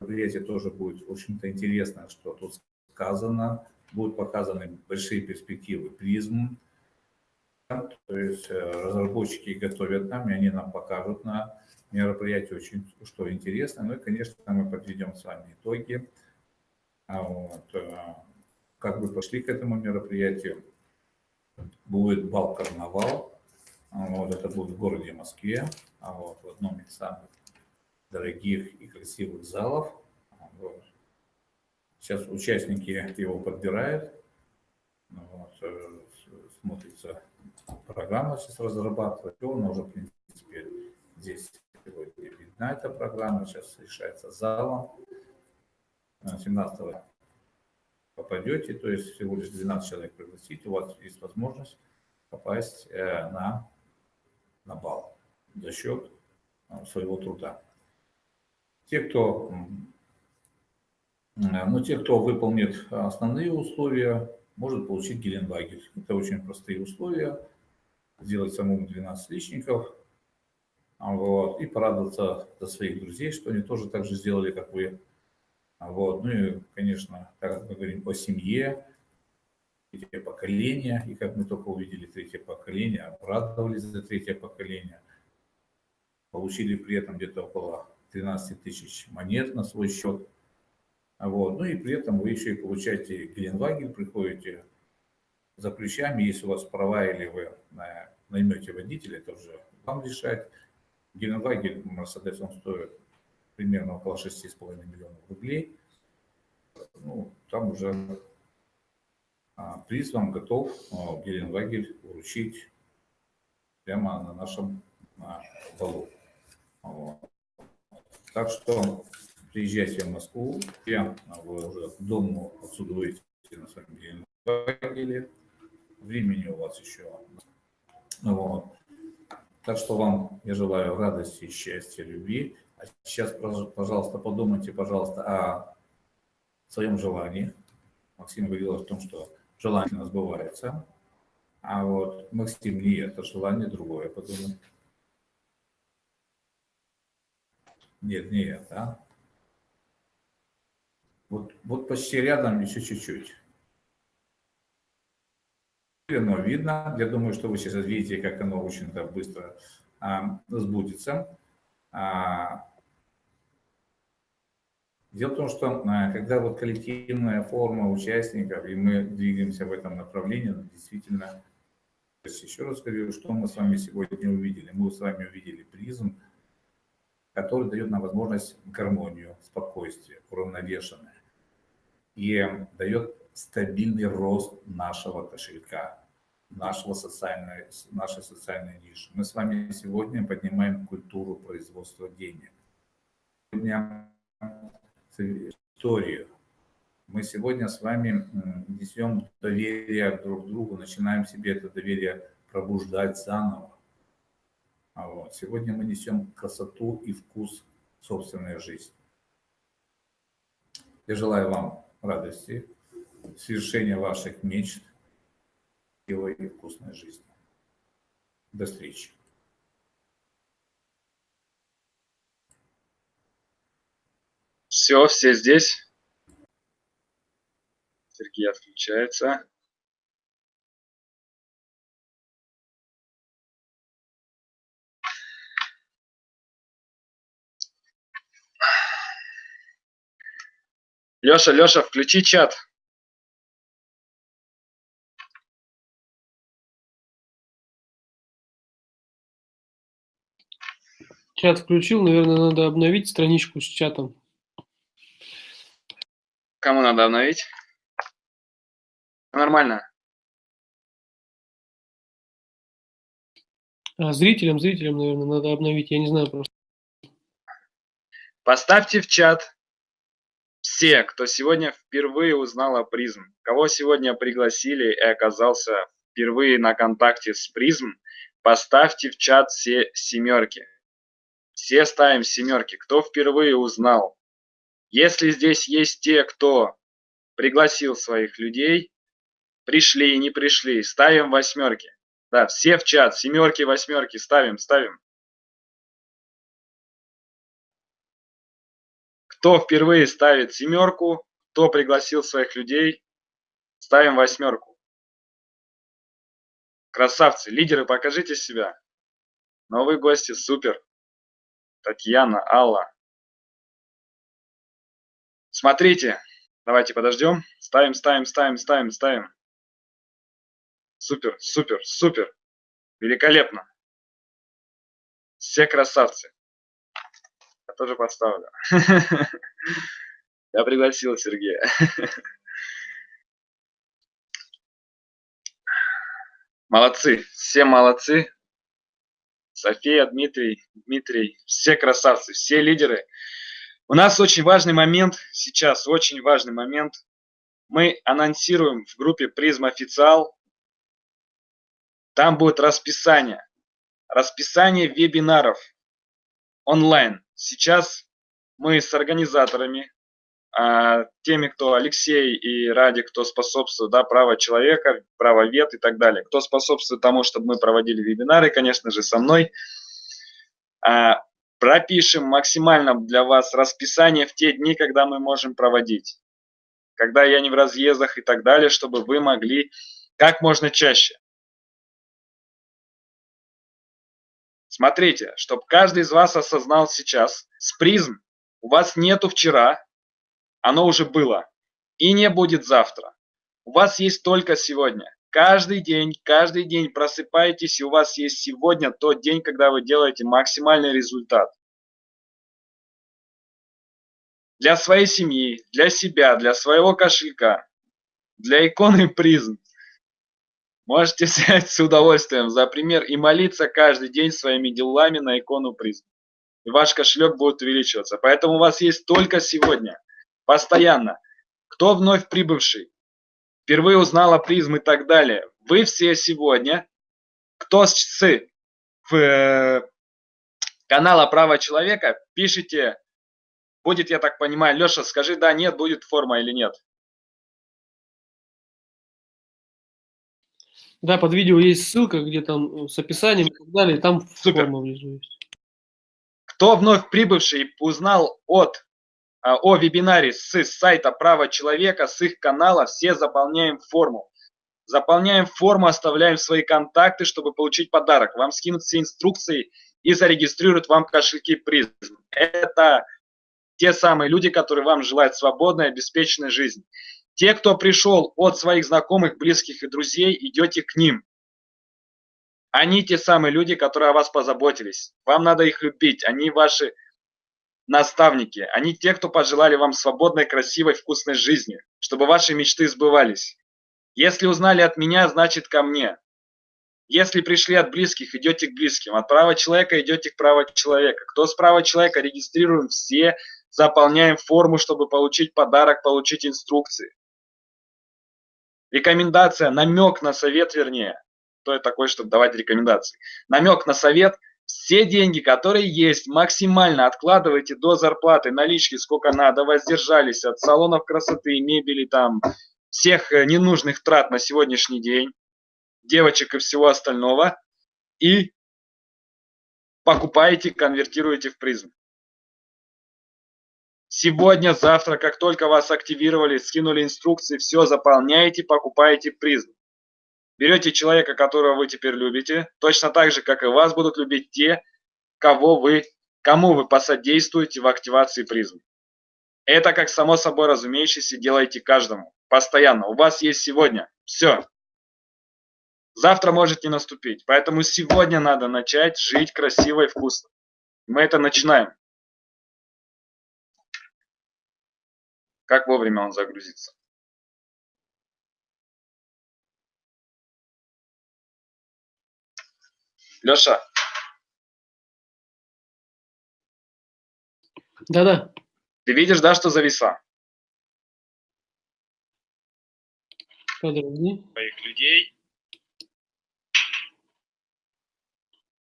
мероприятие тоже будет, в общем-то, интересно, что тут сказано. Будут показаны большие перспективы призм. То есть э, разработчики готовят нам, и они нам покажут на мероприятии очень что интересно. Ну и, конечно, мы подведем с вами итоги. А вот, э, как вы пошли к этому мероприятию. Будет бал-карнавал. А вот, это будет в городе Москве, а вот, в одном из самых дорогих и красивых залов. Вот. Сейчас участники его подбирают. Вот, э, смотрится программа сейчас разрабатывает. Он уже, в принципе, здесь сегодня видна эта программа. Сейчас решается залом. 17 попадете, то есть всего лишь 12 человек пригласить, у вас есть возможность попасть э, на, на бал за счет э, своего труда. Те, кто, э, ну, те, кто выполнит основные условия, может получить Геленвагель. Это очень простые условия. Сделать самому 12 личников вот, и порадоваться за своих друзей, что они тоже так же сделали, как вы. Вот. Ну и, конечно, так как мы говорим о семье, третье поколение, и как мы только увидели третье поколение, обрадовались за третье поколение, получили при этом где-то около 13 тысяч монет на свой счет. Вот. Ну и при этом вы еще и получаете Геленвагель, приходите за ключами, если у вас права или вы наймете водителя, это уже вам решать. Геленвагель он стоит примерно около 6,5 миллионов рублей. Ну, там уже а, приз вам готов а, Геленвагель вручить прямо на нашем на балу. Вот. Так что приезжайте в Москву, я, вы уже к дому отсюда выйдете на своем Геленвагеле. Времени у вас еще. Вот. Так что вам я желаю радости, счастья, любви. А сейчас, пожалуйста, подумайте, пожалуйста, о своем желании. Максим говорил о том, что желание сбывается. А вот Максим не это желание другое, подумай. Нет, не это. А? Вот, вот почти рядом еще чуть-чуть. Но видно. Я думаю, что вы сейчас видите, как оно очень-то быстро а, сбудется. А, дело в том, что а, когда вот коллективная форма участников, и мы двигаемся в этом направлении, ну, действительно, еще раз говорю, что мы с вами сегодня увидели. Мы с вами увидели призм, который дает нам возможность гармонию, спокойствие, уравновешенное. И дает стабильный рост нашего кошелька, нашего социальной, нашей социальной ниши. Мы с вами сегодня поднимаем культуру производства денег. Сегодня историю. Мы сегодня с вами несем доверие друг к другу, начинаем себе это доверие пробуждать заново. А вот. Сегодня мы несем красоту и вкус собственной жизни. Я желаю вам радости, свершения ваших мечт, и вкусной жизни. До встречи. Все, все здесь. Сергей отключается. Леша, Леша, включи чат. Чат включил, наверное, надо обновить страничку с чатом. Кому надо обновить? Нормально. А, зрителям, зрителям, наверное, надо обновить. Я не знаю просто. Поставьте в чат все, кто сегодня впервые узнал о призм, кого сегодня пригласили и оказался впервые на контакте с призм, поставьте в чат все семерки. Все ставим семерки. Кто впервые узнал? Если здесь есть те, кто пригласил своих людей, пришли и не пришли, ставим восьмерки. Да, все в чат, семерки, восьмерки, ставим, ставим. Кто впервые ставит семерку, кто пригласил своих людей, ставим восьмерку. Красавцы, лидеры, покажите себя. Новые гости, супер. Татьяна, Алла. Смотрите, давайте подождем. Ставим, ставим, ставим, ставим, ставим. Супер, супер, супер. Великолепно. Все красавцы. Я тоже поставлю. Я пригласил Сергея. Молодцы, все молодцы. София, Дмитрий, Дмитрий, все красавцы, все лидеры. У нас очень важный момент сейчас, очень важный момент. Мы анонсируем в группе Призм Официал. Там будет расписание. Расписание вебинаров онлайн. Сейчас мы с организаторами, а, теми, кто Алексей и Ради, кто способствует, да, право человека, право вет и так далее, кто способствует тому, чтобы мы проводили вебинары, конечно же, со мной, а, пропишем максимально для вас расписание в те дни, когда мы можем проводить, когда я не в разъездах и так далее, чтобы вы могли как можно чаще. Смотрите, чтобы каждый из вас осознал сейчас, с призм у вас нету вчера, оно уже было, и не будет завтра. У вас есть только сегодня. Каждый день, каждый день просыпаетесь, и у вас есть сегодня тот день, когда вы делаете максимальный результат. Для своей семьи, для себя, для своего кошелька, для иконы призм. Можете взять с удовольствием за пример и молиться каждый день своими делами на икону призм. И ваш кошелек будет увеличиваться. Поэтому у вас есть только сегодня, постоянно. Кто вновь прибывший, впервые узнал о призм и так далее. Вы все сегодня, кто с э, канала «Право человека», пишите, будет, я так понимаю, Леша, скажи, да, нет, будет форма или нет. Да, под видео есть ссылка, где там э, с описанием и так далее, там Супер. форма внизу есть. Кто вновь прибывший узнал от, о вебинаре с сайта «Право человека», с их канала, все заполняем форму. Заполняем форму, оставляем свои контакты, чтобы получить подарок. Вам скинут все инструкции и зарегистрируют вам кошельки призм. Это те самые люди, которые вам желают свободной, обеспеченной жизни. Те, кто пришел от своих знакомых, близких и друзей, идете к ним. Они те самые люди, которые о вас позаботились. Вам надо их любить. Они ваши наставники. Они те, кто пожелали вам свободной, красивой, вкусной жизни, чтобы ваши мечты сбывались. Если узнали от меня, значит ко мне. Если пришли от близких, идете к близким. От права человека идете к праву человека. Кто с права человека, регистрируем все, заполняем форму, чтобы получить подарок, получить инструкции. Рекомендация, намек на совет, вернее. Кто я такой, чтобы давать рекомендации? Намек на совет. Все деньги, которые есть, максимально откладывайте до зарплаты, налички, сколько надо, воздержались от салонов красоты, мебели, там, всех э, ненужных трат на сегодняшний день, девочек и всего остального, и покупаете, конвертируете в призм. Сегодня, завтра, как только вас активировали, скинули инструкции, все заполняете, покупаете призм. Берете человека, которого вы теперь любите, точно так же, как и вас будут любить те, кого вы, кому вы посодействуете в активации призм. Это, как само собой разумеющееся, делайте каждому. Постоянно. У вас есть сегодня. Все. Завтра может не наступить. Поэтому сегодня надо начать жить красиво и вкусно. Мы это начинаем. Как вовремя он загрузится? Леша, Да-да. ты видишь, да, что зависла? Подожди. Твоих людей.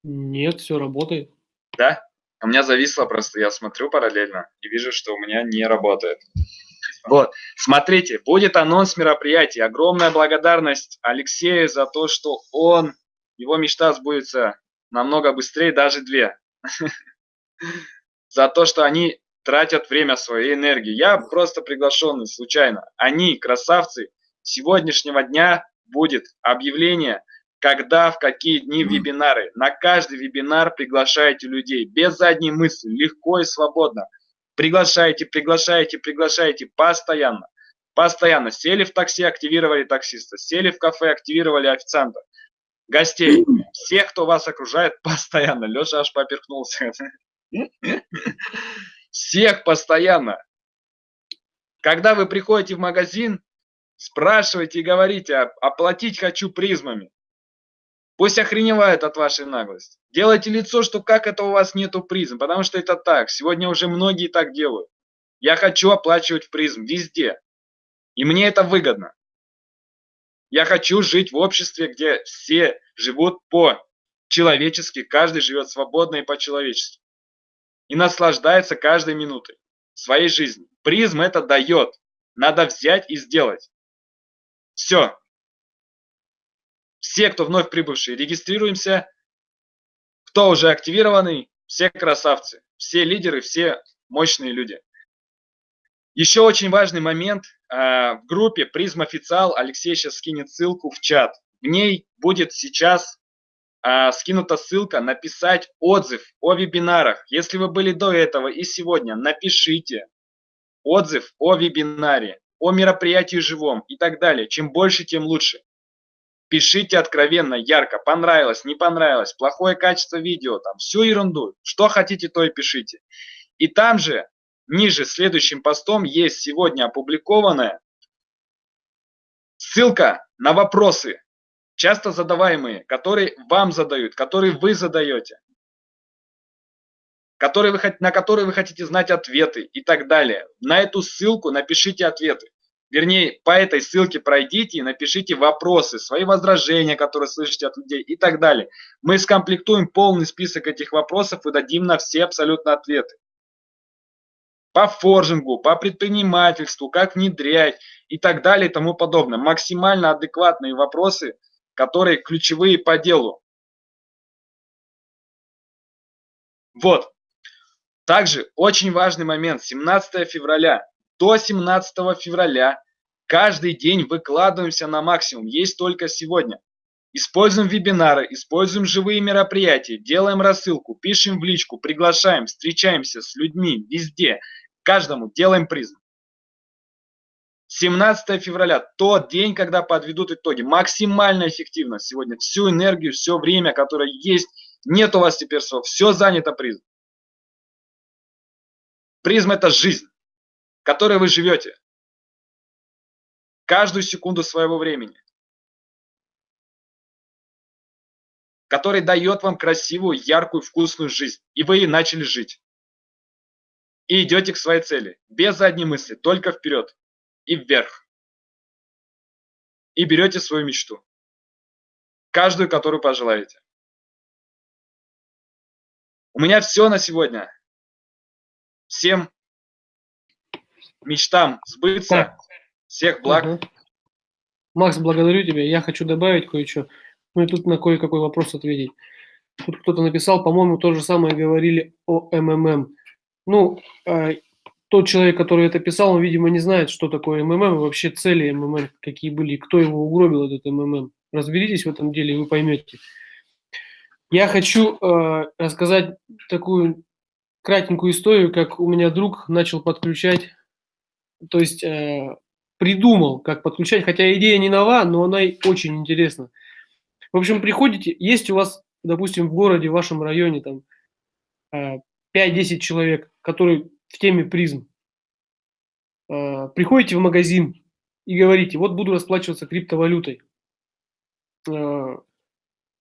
Нет, все работает. Да? У меня зависло просто, я смотрю параллельно и вижу, что у меня не работает. Вот, смотрите, будет анонс мероприятия. Огромная благодарность Алексею за то, что он, его мечта сбудется намного быстрее, даже две. За то, что они тратят время свою энергию. Я просто приглашенный случайно. Они, красавцы, сегодняшнего дня будет объявление, когда, в какие дни вебинары. На каждый вебинар приглашайте людей без задней мысли, легко и свободно. Приглашайте, приглашайте, приглашайте постоянно. Постоянно. Сели в такси, активировали таксиста. Сели в кафе, активировали официанта. Гостей. Всех, кто вас окружает, постоянно. Леша аж поперхнулся. Всех постоянно. Когда вы приходите в магазин, спрашивайте и говорите, оплатить хочу призмами. Пусть охреневают от вашей наглости. Делайте лицо, что как это у вас нету призм, потому что это так. Сегодня уже многие так делают. Я хочу оплачивать призм везде. И мне это выгодно. Я хочу жить в обществе, где все живут по-человечески, каждый живет свободно и по-человечески. И наслаждается каждой минутой своей жизни. Призм это дает. Надо взять и сделать. Все. Все, кто вновь прибывшие, регистрируемся. Кто уже активированный, все красавцы. Все лидеры, все мощные люди. Еще очень важный момент. А, в группе Призм Официал Алексей сейчас скинет ссылку в чат. В ней будет сейчас а, скинута ссылка написать отзыв о вебинарах. Если вы были до этого и сегодня, напишите отзыв о вебинаре, о мероприятии живом и так далее. Чем больше, тем лучше. Пишите откровенно, ярко, понравилось, не понравилось, плохое качество видео, там, всю ерунду. Что хотите, то и пишите. И там же Ниже следующим постом есть сегодня опубликованная ссылка на вопросы, часто задаваемые, которые вам задают, которые вы задаете, которые вы, на которые вы хотите знать ответы и так далее. На эту ссылку напишите ответы. Вернее, по этой ссылке пройдите и напишите вопросы, свои возражения, которые слышите от людей и так далее. Мы скомплектуем полный список этих вопросов и дадим на все абсолютно ответы по форжингу, по предпринимательству, как внедрять и так далее и тому подобное. Максимально адекватные вопросы, которые ключевые по делу. Вот. Также очень важный момент. 17 февраля. До 17 февраля каждый день выкладываемся на максимум. Есть только сегодня. Используем вебинары, используем живые мероприятия, делаем рассылку, пишем в личку, приглашаем, встречаемся с людьми везде. Каждому делаем призм. 17 февраля, тот день, когда подведут итоги. Максимальная эффективность сегодня. Всю энергию, все время, которое есть, нет у вас теперь всего. Все занято призм. Призм – это жизнь, которой вы живете. Каждую секунду своего времени. Который дает вам красивую, яркую, вкусную жизнь. И вы начали жить и идете к своей цели. Без задней мысли, только вперед и вверх. И берете свою мечту. Каждую, которую пожелаете. У меня все на сегодня. Всем мечтам сбыться. Всех благ. Угу. Макс, благодарю тебя. Я хочу добавить кое-что. Ну и тут на кое-какой вопрос ответить. Тут кто-то написал, по-моему, то же самое говорили о МММ. Ну, э, тот человек, который это писал, он, видимо, не знает, что такое МММ, и вообще цели МММ, какие были, кто его угробил, этот МММ. Разберитесь в этом деле, и вы поймете. Я хочу э, рассказать такую кратенькую историю, как у меня друг начал подключать, то есть э, придумал, как подключать, хотя идея не нова, но она очень интересна. В общем, приходите, есть у вас, допустим, в городе, в вашем районе, там, э, 5-10 человек, которые в теме призм, э, приходите в магазин и говорите, вот буду расплачиваться криптовалютой. Э,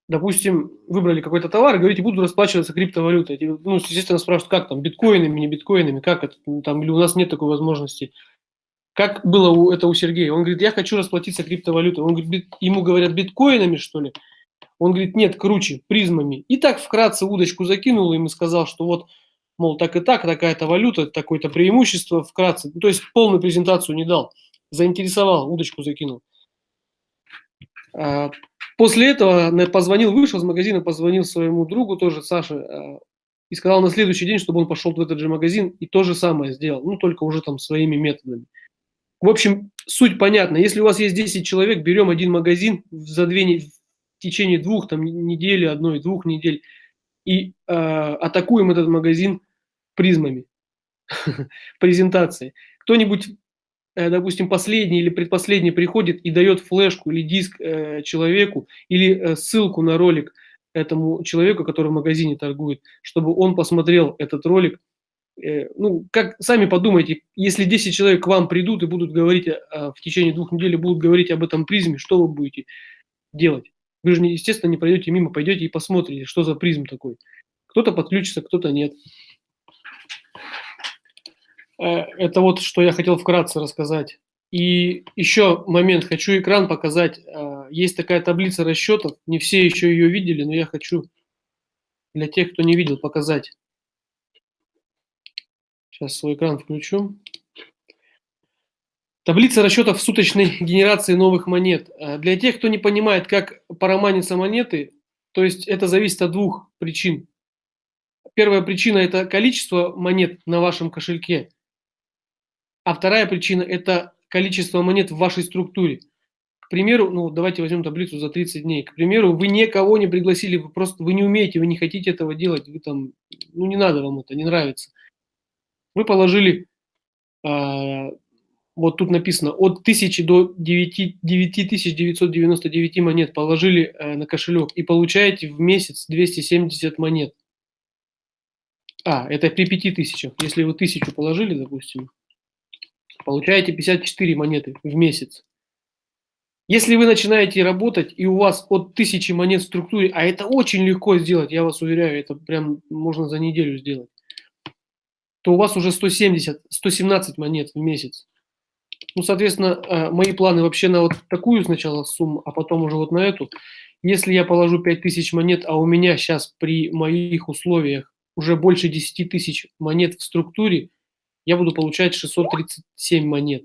допустим, выбрали какой-то товар говорите, буду расплачиваться криптовалютой. Ну, естественно, спрашивают, как там, биткоинами, не биткоинами, как это, ну, там, или у нас нет такой возможности. Как было у, это у Сергея? Он говорит, я хочу расплатиться криптовалютой. Он говорит, ему говорят, биткоинами, что ли? Он говорит, нет, круче, призмами. И так вкратце удочку закинул и сказал, что вот мол, так и так, такая-то валюта, такое-то преимущество, вкратце. Ну, то есть полную презентацию не дал. Заинтересовал, удочку закинул. А, после этого позвонил, вышел из магазина, позвонил своему другу тоже, Саше, а, и сказал на следующий день, чтобы он пошел в этот же магазин и то же самое сделал, ну, только уже там своими методами. В общем, суть понятна. Если у вас есть 10 человек, берем один магазин за две, в течение двух там, недели, одной, двух недель, и э, атакуем этот магазин призмами презентации. Кто-нибудь, э, допустим, последний или предпоследний приходит и дает флешку или диск э, человеку, или э, ссылку на ролик этому человеку, который в магазине торгует, чтобы он посмотрел этот ролик. Э, ну, как сами подумайте, если 10 человек к вам придут и будут говорить в течение двух недель, будут говорить об этом призме, что вы будете делать? Вы же, естественно, не пройдете мимо, пойдете и посмотрите, что за призм такой. Кто-то подключится, кто-то нет. Э, это вот, что я хотел вкратце рассказать. И еще момент, хочу экран показать. Э, есть такая таблица расчетов, не все еще ее видели, но я хочу для тех, кто не видел, показать. Сейчас свой экран включу. Таблица расчетов суточной генерации новых монет. Э, для тех, кто не понимает, как параманятся монеты, то есть это зависит от двух причин. Первая причина – это количество монет на вашем кошельке, а вторая причина – это количество монет в вашей структуре. К примеру, ну давайте возьмем таблицу за 30 дней. К примеру, вы никого не пригласили, вы просто вы не умеете, вы не хотите этого делать, вы там, ну не надо вам это, не нравится. Вы положили э, вот тут написано, от 1000 до 9, 9999 монет положили э, на кошелек и получаете в месяц 270 монет. А, это при 5000. Если вы 1000 положили, допустим, получаете 54 монеты в месяц. Если вы начинаете работать, и у вас от 1000 монет в структуре, а это очень легко сделать, я вас уверяю, это прям можно за неделю сделать, то у вас уже 170, 117 монет в месяц. Ну, соответственно, э, мои планы вообще на вот такую сначала сумму, а потом уже вот на эту. Если я положу 5000 монет, а у меня сейчас при моих условиях уже больше 10 тысяч монет в структуре, я буду получать 637 монет.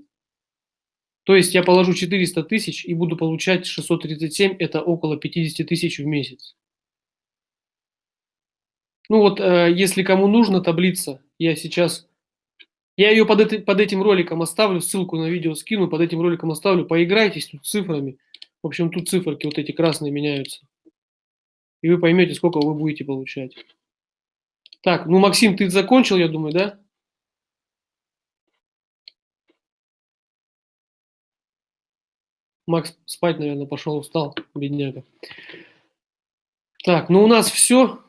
То есть я положу 400 тысяч и буду получать 637, это около 50 тысяч в месяц. Ну вот, э, если кому нужна таблица, я сейчас я ее под, это, под этим роликом оставлю, ссылку на видео скину, под этим роликом оставлю. Поиграйтесь тут цифрами. В общем, тут циферки вот эти красные меняются. И вы поймете, сколько вы будете получать. Так, ну, Максим, ты закончил, я думаю, да? Макс спать, наверное, пошел, устал, бедняга. Так, ну у нас все.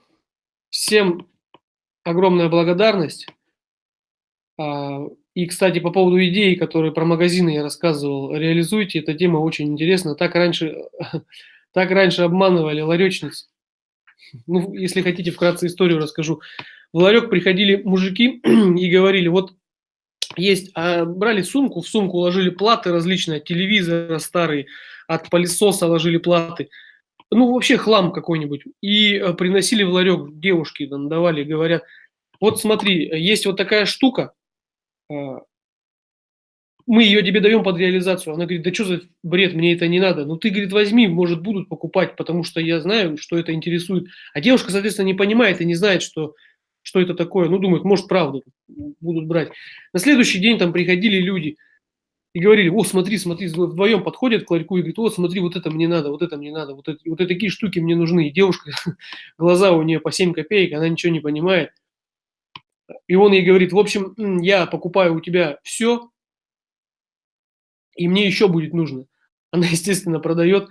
Всем огромная благодарность. А, и, кстати, по поводу идеи, которые про магазины я рассказывал, реализуйте, эта тема очень интересна. Так раньше, так раньше обманывали ларечниц. Ну, если хотите, вкратце историю расскажу. В ларек приходили мужики и говорили, вот есть, а брали сумку, в сумку ложили платы различные, от телевизора старые, от пылесоса ложили платы. Ну, вообще хлам какой-нибудь. И э, приносили в ларек девушки, там, давали, говорят, вот смотри, есть вот такая штука, мы ее тебе даем под реализацию. Она говорит, да что за бред, мне это не надо. Ну ты, говорит, возьми, может, будут покупать, потому что я знаю, что это интересует. А девушка, соответственно, не понимает и не знает, что, что это такое. Ну, думает, может, правда будут брать. На следующий день там приходили люди и говорили, о, смотри, смотри, вдвоем подходят к ларьку и говорят, о, смотри, вот это мне надо, вот это мне надо, вот, это, вот такие штуки мне нужны. И девушка, глаза у нее по 7 копеек, она ничего не понимает. И он ей говорит, в общем, я покупаю у тебя все, и мне еще будет нужно. Она, естественно, продает.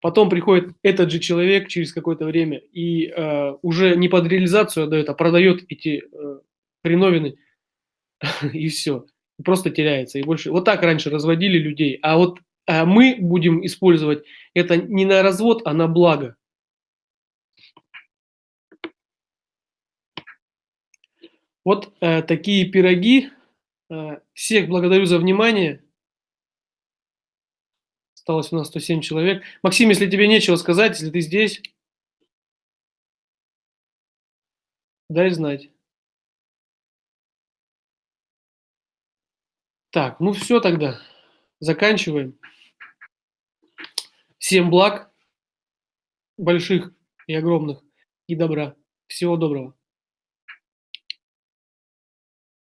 Потом приходит этот же человек через какое-то время и э, уже не под реализацию отдает, а продает эти э, хреновины, и все. Просто теряется. И больше. Вот так раньше разводили людей. А вот а мы будем использовать это не на развод, а на благо. Вот э, такие пироги. Э, всех благодарю за внимание. Осталось у нас 107 человек. Максим, если тебе нечего сказать, если ты здесь, дай знать. Так, ну все тогда. Заканчиваем. Всем благ, больших и огромных, и добра. Всего доброго.